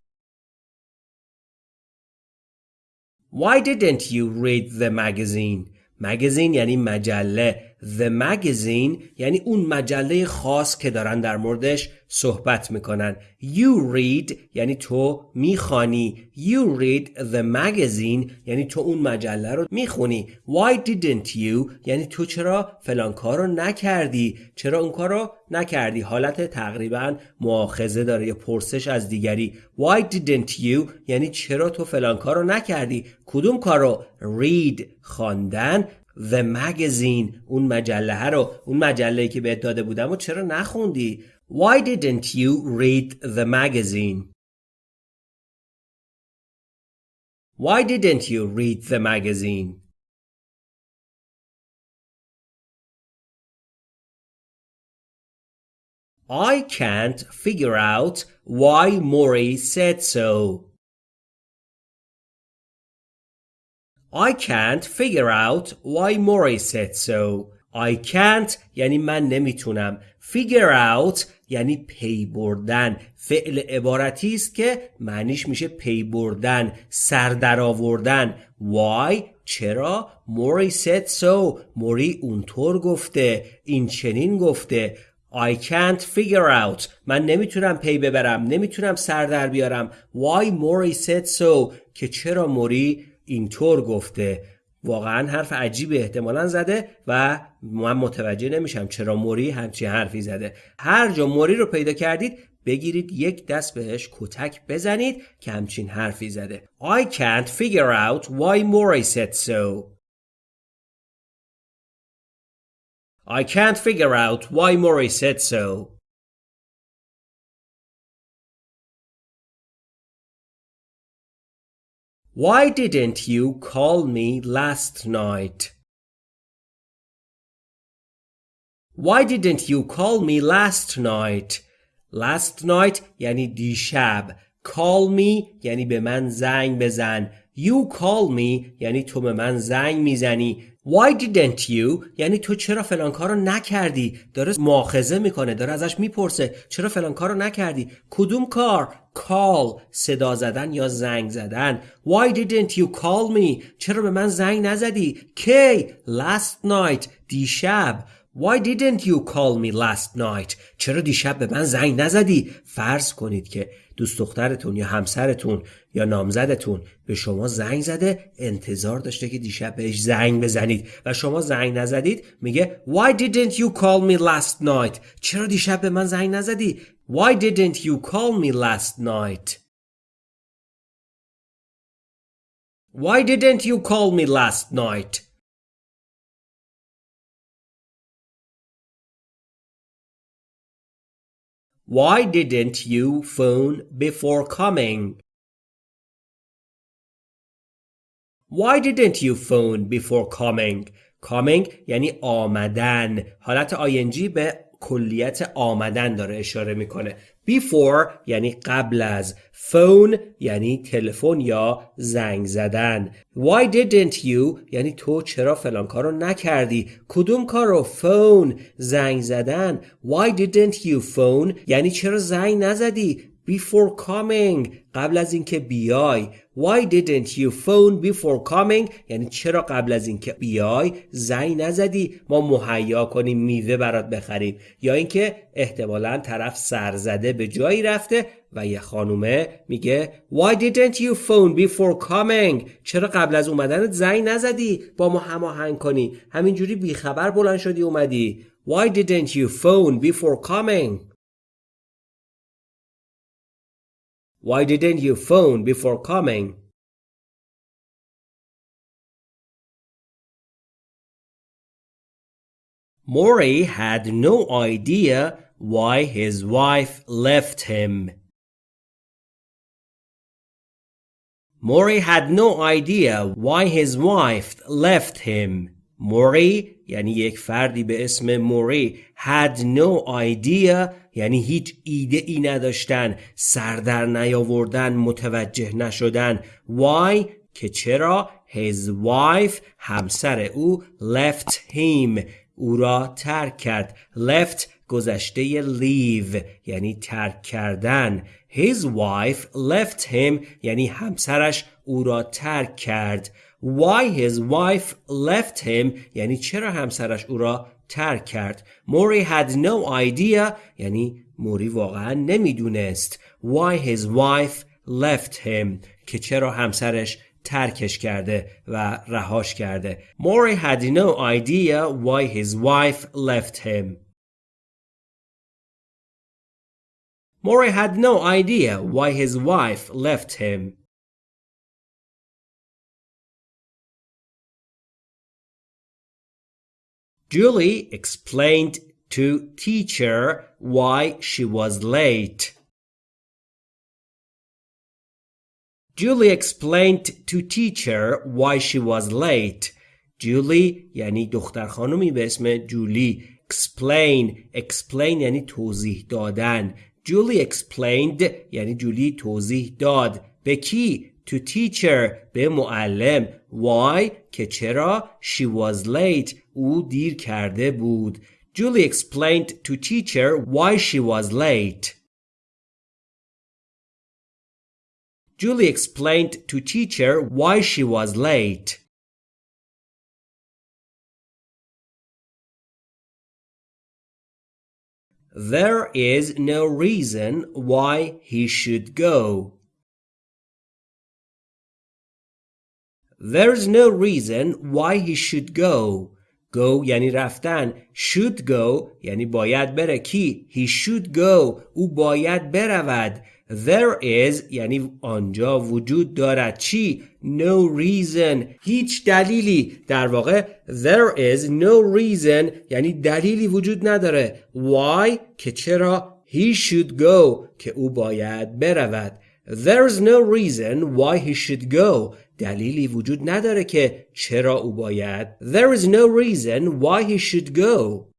Why didn't you read the magazine? magazine یعنی مجله The magazine یعنی اون مجله خاص که دارن در موردش صحبت می‌کنن. You read یعنی تو می‌خوانی. You read the magazine یعنی تو اون مجله رو می‌خونی. Why didn't you یعنی تو چرا فلان کار رو نکردی؟ چرا اون کار رو نکردی؟ حالت تقریبا مؤاخذه داره یا پرسش از دیگری. Why didn't you یعنی چرا تو فلان کار رو نکردی؟ کدوم کار رو؟ Read خواندن. The Magazine اون مجله رو اون مجله که بهت داده بودم و چرا نخوندی Why didn't you read the magazine Why didn't you read the magazine I can't figure out why Maury said so. I can't figure out why Maury said so. I can't یعنی من نمی‌تونم. Figure out یعنی پی بردن. فعل عبارتی است که معنیش میشه پی بردن، سر در آوردن. Why چرا؟ Maury said so. موری اونطور گفته. این چنین گفته. I can't figure out من نمی‌تونم پی ببرم نمی‌تونم سر در بیارم Why Maury said so که چرا موری اینطور گفته. واقعا حرف عجیبی احتمالا زده و من متوجه نمیشم چرا موری همچین حرفی زده. هر جا موری رو پیدا کردید بگیرید یک دست بهش کتک بزنید که همچین حرفی زده. I can't figure out why Mori said so. I can't figure out why Mori said so. Why didn't you call me last night? Why didn't you call me last night? Last night یعنی دیشب. Call me یعنی به من زنگ بزن. You call me یعنی تو به من زنگ می‌زنی. Why didn't you یعنی تو چرا فلان کارو نکردی؟ داره مؤاخذه می‌کنه داره ازش می‌پرسه چرا فلان کارو نکردی؟ کدوم کار؟ Call صدا زدن یا زنگ زدن. Why didn't you call me? چرا به من زنگ نزدی؟ کی؟ Last night. دیشب. Why didn't you call me last night? چرا دیشب به من زنگ نزدی؟ فرض کنید که دوست دخترتون یا همسرتون یا نامزدتون به شما زنگ زده انتظار داشته که دیشب بهش زنگ بزنید. و شما زنگ نزدید میگه Why didn't you call me last night? چرا دیشب به من زنگ نزدی؟ Why didn't you call me last night? Why didn't you call me last night? Why didn't you phone before coming? Why didn't you phone before coming? Coming یعنی آمدن حالت آینجی به کلیت آمدن داره اشاره میکنه before یعنی قبل از. Phone یعنی تلفن یا زنگ زدن. Why didn't you? یعنی تو چرا فلان کارو نکردی؟ کدوم کارو phone. زنگ زدن. Why didn't you phone? یعنی چرا زنگ نزدی؟ Before coming. قبل از اینکه بیای. Why didn't you phone before coming? یعنی چرا قبل از اینکه بیای زنگ نزدی؟ ما مهیا کنیم میوه برات بخریم. یا اینکه احتمالا طرف سرزده به جایی رفته و یه خانومه میگه why didn't you phone before coming? چرا قبل از اومدنت زنگ نزدی؟ با ما هماهنگ کنی. همینجوری بیخبر بلند شدی اومدی. Why didn't you phone before coming? Why didn't you phone before coming? Maury had no idea why his wife left him. Maury had no idea why his wife left him. موری یعنی یک فردی به اسم موری had no idea یعنی هیچ ایده ای نداشتن سردر نیاوردن متوجه نشدن. Why که چرا؟ His wife همسر او left him. او را ترک کرد. Left گذشته leave یعنی ترک کردن. His wife left him یعنی همسرش او را ترک کرد. Why his wife left him یعنی چرا همسرش او را ترک کرد موری had no idea یعنی موری واقعا نمیدونست why his wife left him که چرا همسرش ترکش کرده و رهاش کرده موری had no idea why his wife left him Maury had no idea why his wife left him. Julie explained to teacher why she was late. Julie explained to teacher why she was late. Julie یعنی دختر خانمی به اسم جولی explain explain یعنی توضیح دادن Julie explained یعنی جولی توضیح داد به کی to teacher به معلم why که چرا she was late او دیر کرده بود Julie explained to teacher why she was late Julie explained to teacher why she was late There is no reason why he should go. There's no reason why he should go. Go یعنی رفتن. Should go یعنی باید بره. کی؟ He should go. او باید برود. There is یعنی آنجا وجود دارد چی؟ No reason هیچ دلیلی در واقع There is no reason یعنی دلیلی وجود نداره Why که چرا He should go که او باید برود There's no reason why he should go. دلیلی وجود نداره که چرا او باید. There is no reason why he should go.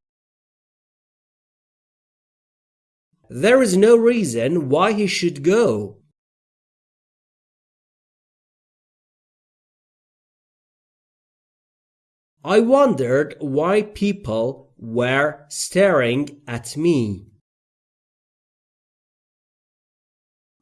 There is no reason why he should go. I wondered why people were staring at me.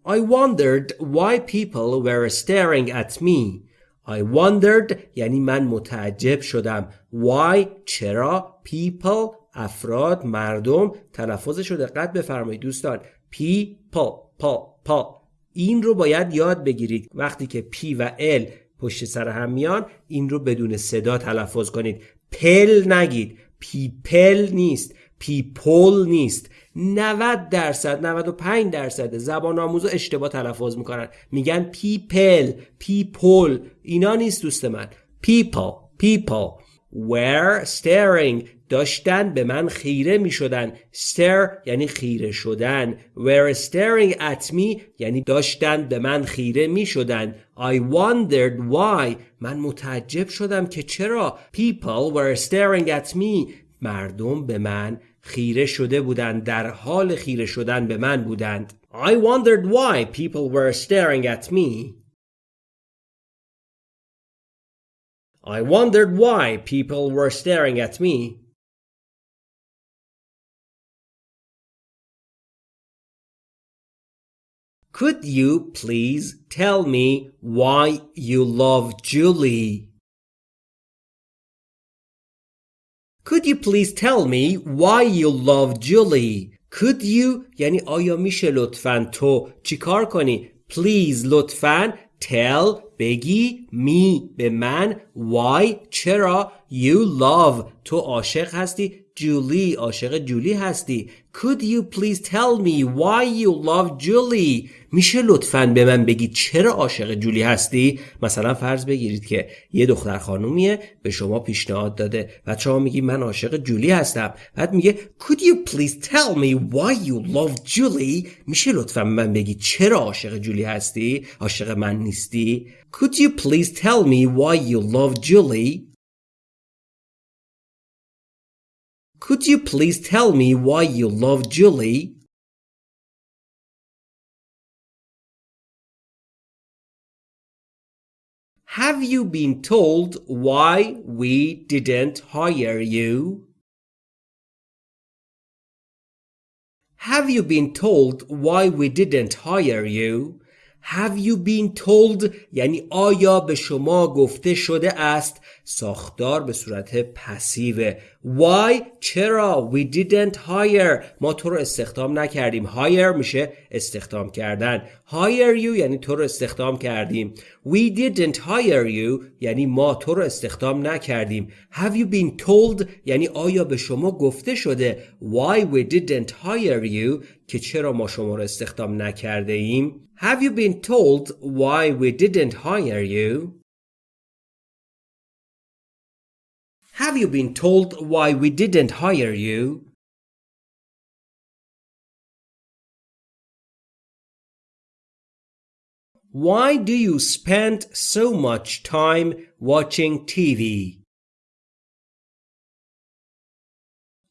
I wondered why people were staring at me. I wondered یعنی من متعجب شدم. Why چرا people افراد مردم تلفظش رو دقت بفرمایید دوستان. people پا پا. این رو باید یاد بگیرید. وقتی که P و L پشت سر هم میان این رو بدون صدا تلفظ کنید. پل نگید. people نیست. people نیست. 90 درصد 95 درصد زبان آموزا اشتباه تلفظ می‌کنن. میگن people people اینا نیست دوست من. People people. Were staring. داشتن به من خیره می شدن stare یعنی خیره شدن. Were staring at me یعنی داشتن به من خیره می شدن I wondered why. من متعجب شدم که چرا. People were staring at me. مردم به من خیره شده بودند در حال خیره شدن به من بودند I wondered why people were staring at me I wondered why people were staring at me Could you please tell me why you love Julie? Could you please tell me why you love Julie? Could you یعنی آیا میشه لطفا تو چیکار کنی؟ Please لطفا tell بگی me به من why چرا you love تو عاشق هستی جولی عاشق جولی هستی. Could you please tell me why you love Julie? میشه لطفا به من بگید چرا عاشق جولی هستی؟ مثلا فرض بگیرید که یه دختر خانومیه به شما پیشنهاد داده و شما میگی من عاشق جولی هستم. بعد میگه Could you please tell me why you love Julie? میشه لطفا به من بگید چرا عاشق جولی هستی؟ عاشق من نیستی؟ Could you please tell me why you love Julie? Could you please tell me why you love Julie? Have you been told why we didn't hire you? Have you been told why we didn't hire you? Have you been told یعنی آیا به شما گفته شده است؟ ساختار به صورت پسیو. Why? چرا؟ We didn't hire. ما تو رو استخدام نکردیم. Hire میشه استخدام کردن. Hire you یعنی تو رو استخدام کردیم. We didn't hire you یعنی ما تو رو استخدام نکردیم. Have you been told? یعنی آیا به شما گفته شده؟ Why we didn't hire you که چرا ما شما رو استخدام نکرده ایم Have you been told why we didn't hire you? Have you been told why we didn't hire you? Why do you spend so much time watching TV?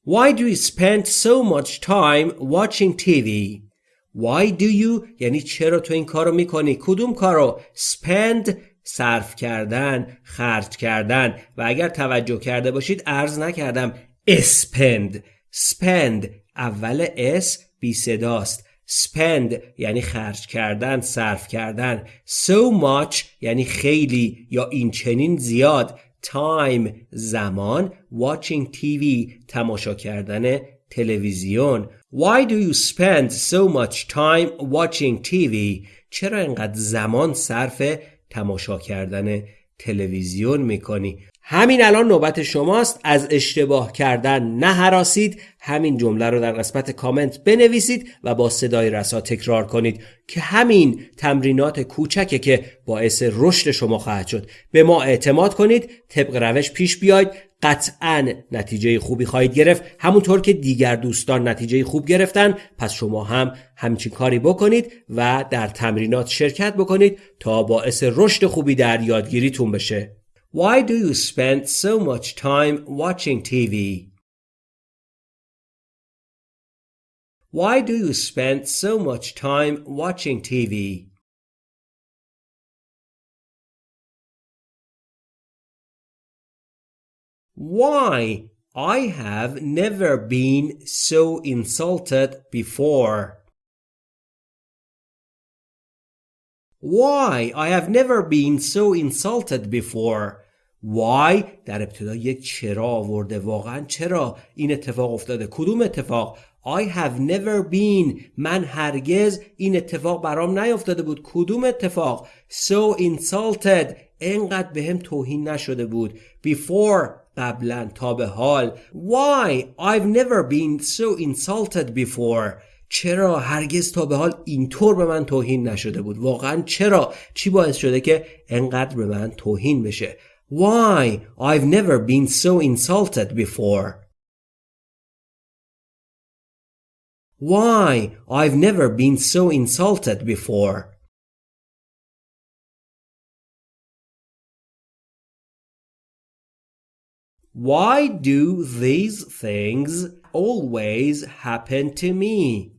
Why do you spend so much time watching TV? Why do you یعنی چرا تو این کارو می‌کنی؟ کدوم کارو spend صرف کردن خرج کردن؟ و اگر توجه کرده باشید ارز نکردم spend. Spend اول اس بی صداست spend یعنی خرج کردن صرف کردن. So much یعنی خیلی یا این چنین زیاد. Time زمان watching TV تماشا کردن تلویزیون Why do you spend so much time watching TV? چرا اینقدر زمان صرف تماشا کردن تلویزیون می‌کنی همین الان نوبت شماست. از اشتباه کردن نه حراسید همین جمله رو در قسمت کامنت بنویسید و با صدای رسا تکرار کنید که همین تمرینات کوچکه که باعث رشد شما خواهد شد. به ما اعتماد کنید. طبق روش پیش بیاید. قطعا نتیجه خوبی خواهید گرفت. همونطور که دیگر دوستان نتیجه خوب گرفتن. پس شما هم همچین کاری بکنید و در تمرینات شرکت بکنید تا باعث رشد خوبی در یادگیریتون بشه. Why do you spend so much time watching TV? Why do you spend so much time watching TV? Why? I have never been so insulted before. Why? I have never been so insulted before. Why? در ابتدا یک چرا آورده. واقعا چرا این اتفاق افتاده؟ کدوم اتفاق؟ I have never been. من هرگز این اتفاق برام نیافتاده بود. کدوم اتفاق؟ So insulted. انقدر به هم توهین نشده بود. Before قبلا تا به حال. Why? I've never been so insulted before. چرا هرگز تا به حال اینطور به من توهین نشده بود؟ واقعا چرا؟ چی باعث شده که انقدر به من توهین بشه؟ Why? I've never been so insulted before. Why? I've never been so insulted before. Why do these things always happen to me?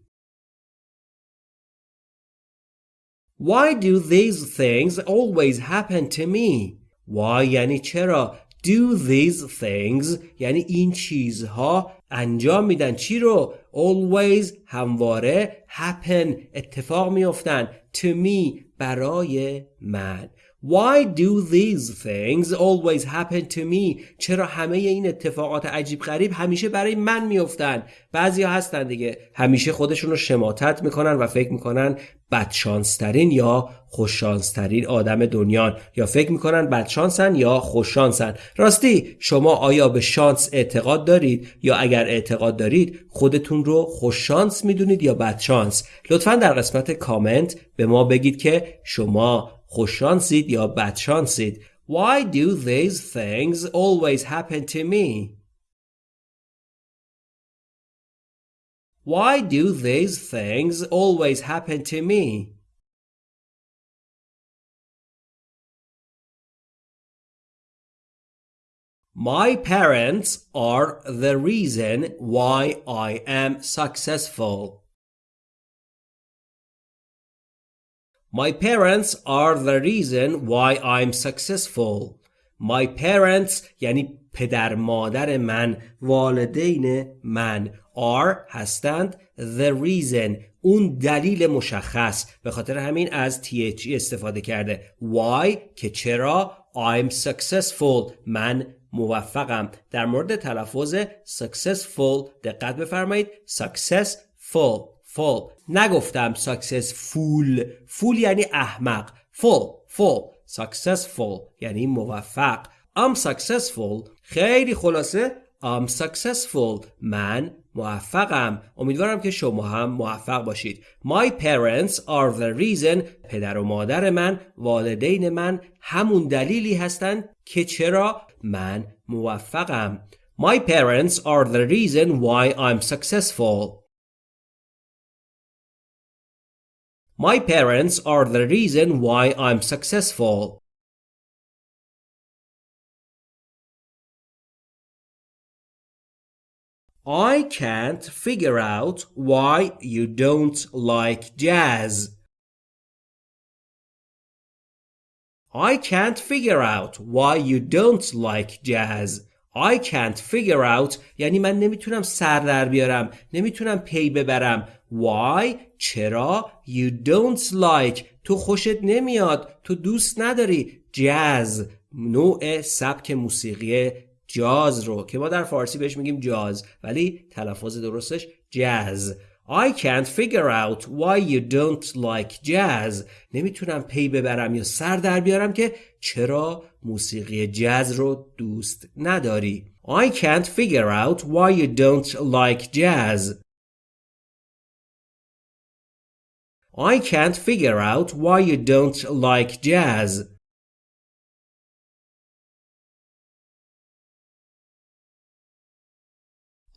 Why do these things always happen to me? Why? یعنی چرا Do these things? یعنی این چیزها انجام میدن. چی رو? Always همواره happen اتفاق میافتن. To me برای من. Why do these things always happen to me? چرا همه این اتفاقات عجیب غریب همیشه برای من میفتن بعضی ها هستن دیگه. همیشه خودشون رو شماتت می‌کنن و فکر می‌کنن بدشانسترین یا خوششانسترین آدم دنیان. یا فکر می‌کنن بدشانسن یا خوششانسن. راستی شما آیا به شانس اعتقاد دارید؟ یا اگر اعتقاد دارید خودتون رو خوششانس می‌دونید یا بدشانس؟ لطفا در قسمت کامنت به ما بگید که شما خوششانسید یا بدشانسید Why do these things always happen to me? Why do these things always happen to me? My parents are the reason why I am successful. My parents are the reason why I'm successful. My parents یعنی پدر مادر من والدین من are هستند the reason اون دلیل مشخص به خاطر همین از THE استفاده کرده why که چرا I'm successful من موفقم در مورد تلفظ successful دقت بفرمایید successful Full نگفتم successful فول یعنی احمق full full successful یعنی موفق I'm successful خیلی خلاصه I'm successful من موفقم امیدوارم که شما هم موفق باشید My parents are the reason پدر و مادر من والدین من همون دلیلی هستند که چرا من موفقم My parents are the reason why I'm successful My parents are the reason why I'm successful. I can't figure out why you don't like jazz. I can't figure out why you don't like jazz. I can't figure out یعنی من نمیتونم سر در بیارم نمیتونم پی ببرم Why? چرا؟ You don't like. تو خوشت نمیاد. تو دوست نداری. جاز نوع سبک موسیقی جاز رو. که ما در فارسی بهش میگیم جاز. ولی تلفظ درستش جاز. I can't figure out why you don't like jazz. نمی‌تونم پی ببرم یا سر در بیارم که چرا موسیقی جاز رو دوست نداری. I can't figure out why you don't like jazz. I can't figure out why you don't like jazz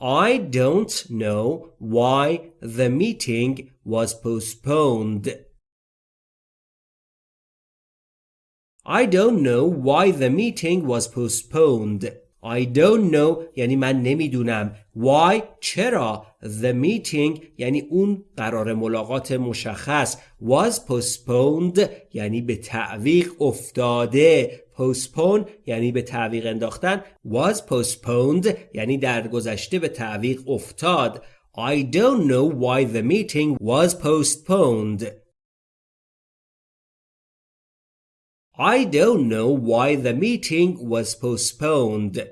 I don't know why the meeting was postponed. I don't know why the meeting was postponed. I don't know یعنی من نمی‌دونم. Why? چرا? The meeting یعنی اون قرار ملاقات مشخص. Was postponed یعنی به تعویق افتاده. Postpone یعنی به تعویق انداختن. Was postponed یعنی در گذشته به تعویق افتاد. I don't know why the meeting was postponed. I don't know why the meeting was postponed.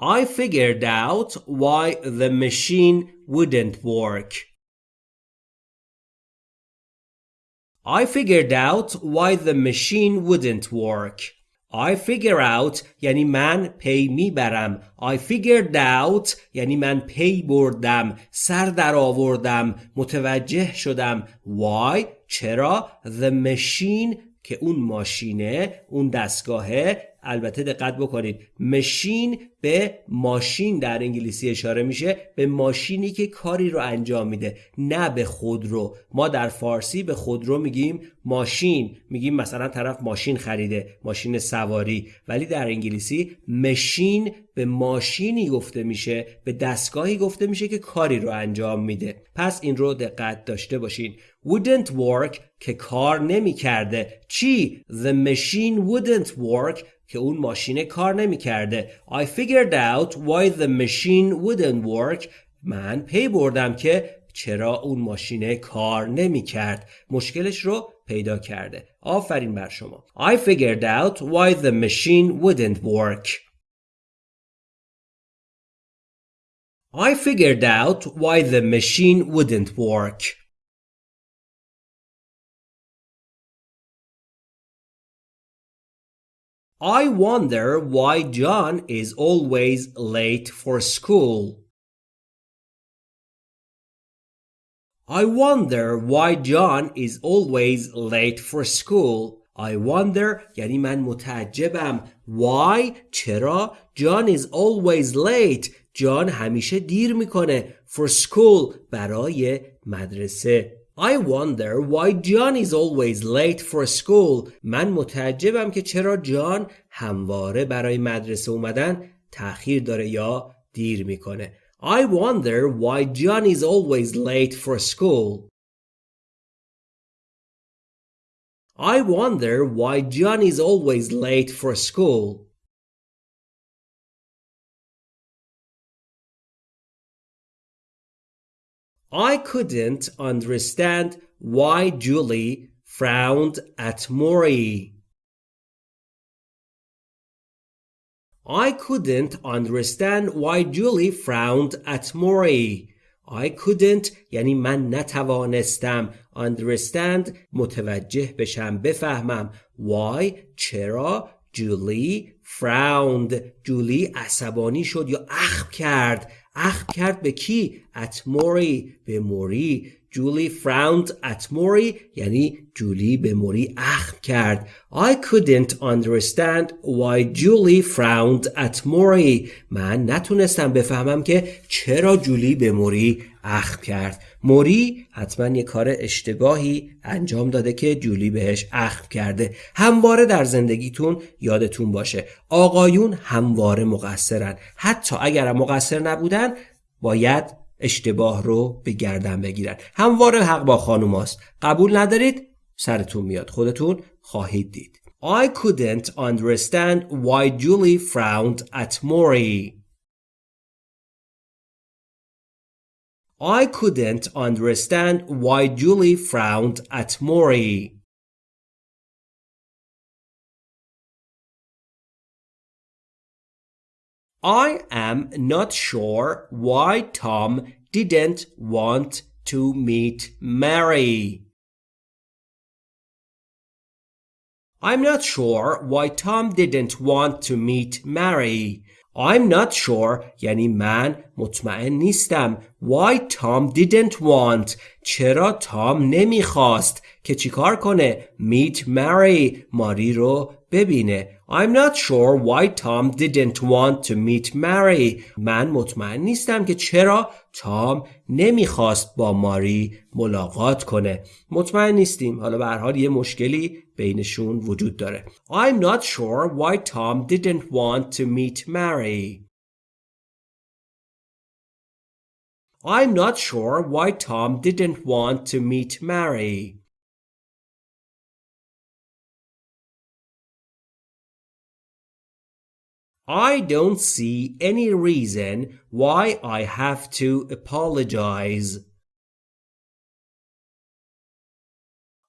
I figured out why the machine wouldn't work. I figured out why the machine wouldn't work. I figure out یعنی من پی می‌برم. I figured out یعنی من پی بردم. سر در آوردم. متوجه شدم. Why? چرا؟ The machine که اون ماشینه اون دستگاهه البته دقت بکنید مشین به ماشین در انگلیسی اشاره میشه به ماشینی که کاری رو انجام میده نه به خودرو ما در فارسی به خودرو میگیم ماشین میگیم مثلا طرف ماشین خریده ماشین سواری. ولی در انگلیسی مشین به ماشینی گفته میشه به دستگاهی گفته میشه که کاری رو انجام میده. پس این رو دقت داشته باشین. Wouldn't work که کار نمی‌کرده. چی؟ The machine wouldn't work که اون ماشین کار نمی‌کرده I figured out why the machine wouldn't work من پی بردم که چرا اون ماشین کار نمی‌کرد مشکلش رو پیدا کرده آفرین بر شما I figured out why the machine wouldn't work I figured out why the machine wouldn't work I wonder why John is always late for school. I wonder why John is always late for school. I wonder یعنی من متعجبم Why چرا John is always late John همیشه دیر میکنه For school برای مدرسه I wonder why John is always late for school. من متعجبم که چرا جان همواره برای مدرسه اومدن تأخیر داره یا دیر میکنه. I wonder why John is always late for school. I wonder why John is always late for school. I couldn't understand why Julie frowned at Maury. I couldn't understand why Julie frowned at Maury. I couldn't یعنی من نتوانستم understand متوجه بشم بفهمم why چرا جولی frowned جولی عصبانی شد یا اخم کرد اخم کرد به کی؟ at موری به موری جولی frowned at موری یعنی جولی به موری اخم کرد. I couldn't understand why Julie frowned at موری من نتونستم بفهمم که چرا جولی به موری اخم کرد. موری حتما یه کار اشتباهی انجام داده که جولی بهش اخم کرده. همواره در زندگیتون یادتون باشه آقایون همواره مقصرن. حتی اگر مقصر نبودن باید اشتباه رو به گردن بگیرن همواره حق با خانوماست قبول ندارید سرتون میاد خودتون خواهید دید I couldn't understand why Julie frowned at Maury. I couldn't understand why Julie frowned at Maury. I am not sure why Tom didn't want to meet Mary. I'm not sure why Tom didn't want to meet Mary. I'm not sure یعنی من مطمئن نیستم why Tom didn't want چرا تام نمیخواست که چیکار کنه meet Mary ماری رو ببینه I'm not sure why Tom didn't want to meet Mary من مطمئن نیستم که چرا تام نمی‌خواست با ماری ملاقات کنه مطمئن نیستیم حالا به هر حال یه مشکلی بینشون وجود داره I'm not sure why Tom didn't want to meet Mary I'm not sure why Tom didn't want to meet Mary I don't see any reason why I have to apologize.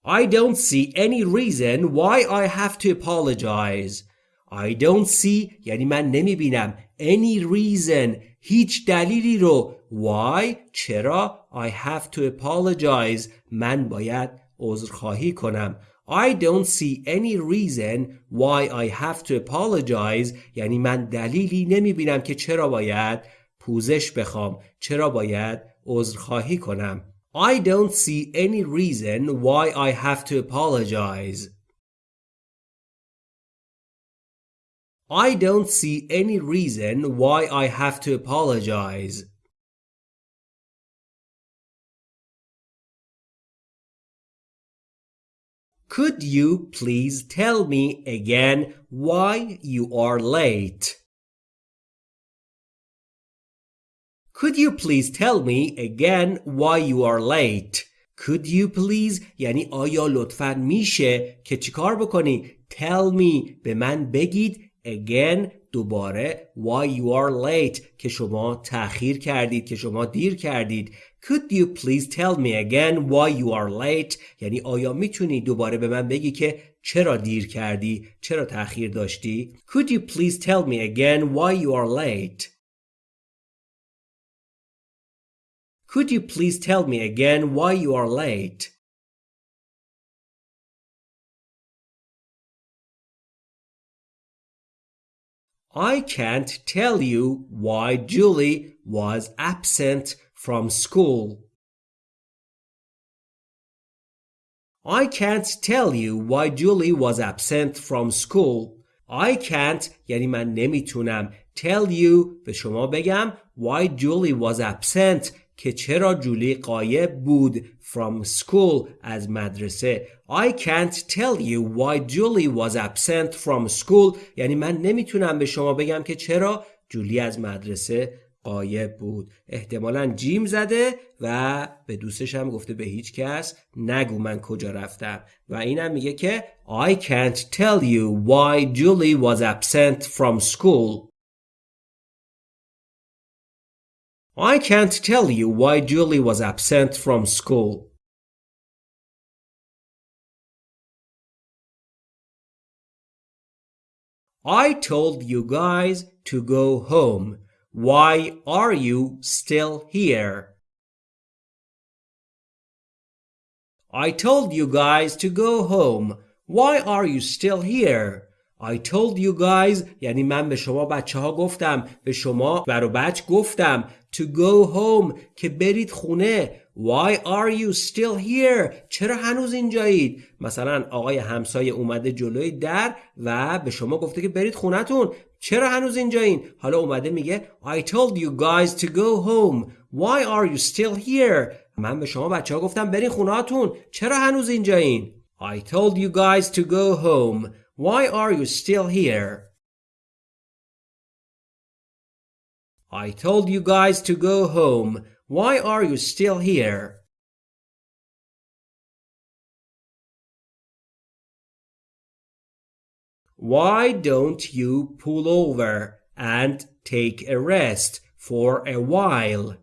I don't see any reason why I have to apologize. I don't see یعنی من نمی بینم any reason هیچ دلیلی رو why چرا I have to apologize من باید عذرخواهی کنم I don't see any reason why I have to apologize یعنی من دلیلی نمی بینم که چرا باید پوزش بخوام چرا باید عذرخواهی کنم I don't see any reason why I have to apologize I don't see any reason why I have to apologize Could you please tell me again why you are late? Could you please tell me again why you are late? Could you please یعنی آیا لطفا میشه که چیکار بکنی tell me به من بگید again دوباره why you are late که شما تأخیر کردید که شما دیر کردید Could you please tell me again why you are late یعنی آیا میتونی دوباره به من بگی که چرا دیر کردی چرا تأخیر داشتی Could you please tell me again why you are late Could you please tell me again why you are late I can't tell you why Julie was absent from school. I can't tell you why Julie was absent from school. I can't یعنی من نمیتونم tell you به شما بگم why Julie was absent که چرا جولی قایب بود from school از مدرسه I can't tell you why Julie was absent from school یعنی من نمیتونم به شما بگم که چرا جولی از مدرسه قایب بود احتمالا جیم زده و به دوستش هم گفته به هیچ کس نگو من کجا رفتم و اینم میگه که I can't tell you why Julie was absent from school I can't tell you why Julie was absent from school. I told you guys to go home. Why are you still here? I told you guys to go home. Why are you still here? I told you guys یعنی من به شما بچه ها گفتم به شما برو بچ گفتم to go home که برید خونه Why are you still here? چرا هنوز اینجایید؟ مثلا آقای همسایه اومده جلوی در و به شما گفته که برید خونتون چرا هنوز اینجایین؟ حالا اومده میگه I told you guys to go home Why are you still here? من به شما بچه ها گفتم برید خونهاتون چرا هنوز اینجایین؟ I told you guys to go home Why are you still here? I told you guys to go home. Why are you still here? Why don't you pull over and take a rest for a while?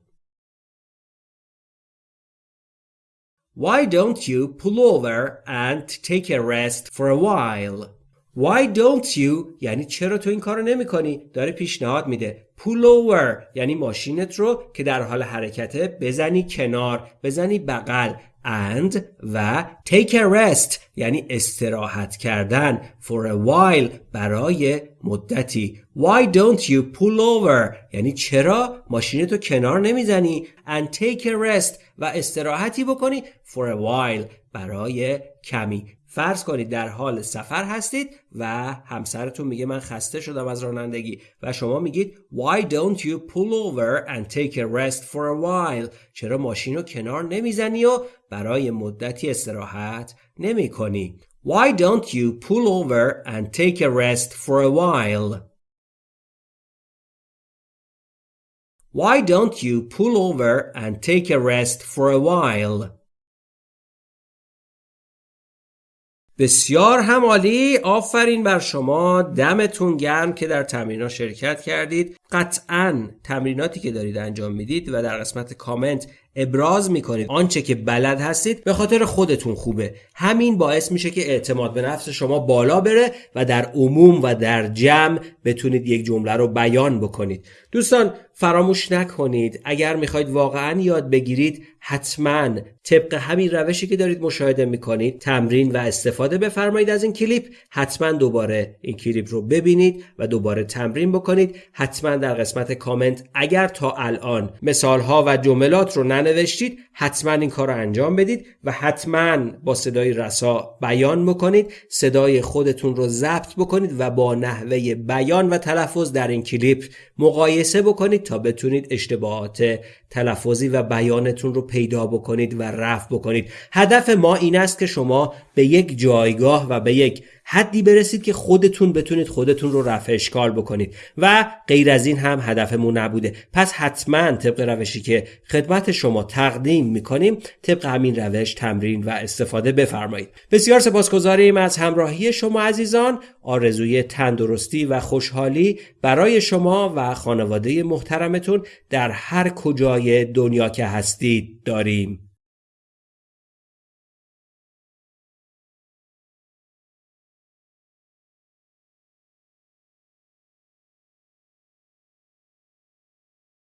Why don't you pull over and take a rest for a while? Why don't you یعنی چرا تو این کارو نمی کنی؟ داره پیشنهاد میده pull over یعنی ماشینت رو که در حال حرکته بزنی کنار بزنی بغل and و take a rest یعنی استراحت کردن for a while برای مدتی. Why don't you pull over? یعنی چرا ماشینتو کنار نمی‌زنی؟ And take a rest و استراحتی بکنی for a while برای کمی. فرض کنید در حال سفر هستید و همسرتون میگه من خسته شدم از رانندگی و شما میگید Why don't you pull over and take a rest for a while چرا ماشین رو کنار نمی‌زنی و برای مدتی استراحت نمی کنی Why don't you pull over and take a rest for a while Why don't you pull over and take a rest for a while بسیار هم عالی آفرین بر شما دمتون گرم که در تمرین شرکت کردید قطعا تمریناتی که دارید انجام می‌دید و در قسمت کامنت ابراز می‌کنید آنچه که بلد هستید به خاطر خودتون خوبه. همین باعث میشه که اعتماد به نفس شما بالا بره و در عموم و در جمع بتونید یک جمله رو بیان بکنید. دوستان فراموش نکنید. اگر می‌خواید واقعا یاد بگیرید حتما طبق همین روشی که دارید مشاهده می‌کنید تمرین و استفاده بفرمایید از این کلیپ حتما دوباره این کلیپ رو ببینید و دوباره تمرین بکنید. حتما در قسمت کامنت اگر تا الان مثال ها و جملات رو ننوشتید حتما این کار رو انجام بدید و حتما با صدای رسا بیان بکنید صدای خودتون رو ضبط بکنید و با نحوه بیان و تلفظ در این کلیپ مقایسه بکنید تا بتونید اشتباهات تلفظی و بیانتون رو پیدا بکنید و رفع بکنید. هدف ما این است که شما به یک جایگاه و به یک حدی برسید که خودتون بتونید خودتون رو رفع اشکال بکنید. و غیر از این هم هدفمون نبوده. پس حتما طبق روشی که خدمت شما تقدیم می‌کنیم طبق همین روش تمرین و استفاده بفرمایید. بسیار سپاسگزاریم از همراهی شما عزیزان. آرزوی تندرستی و خوشحالی برای شما و خانواده محترمتون در هر دنیا که هستید داریم.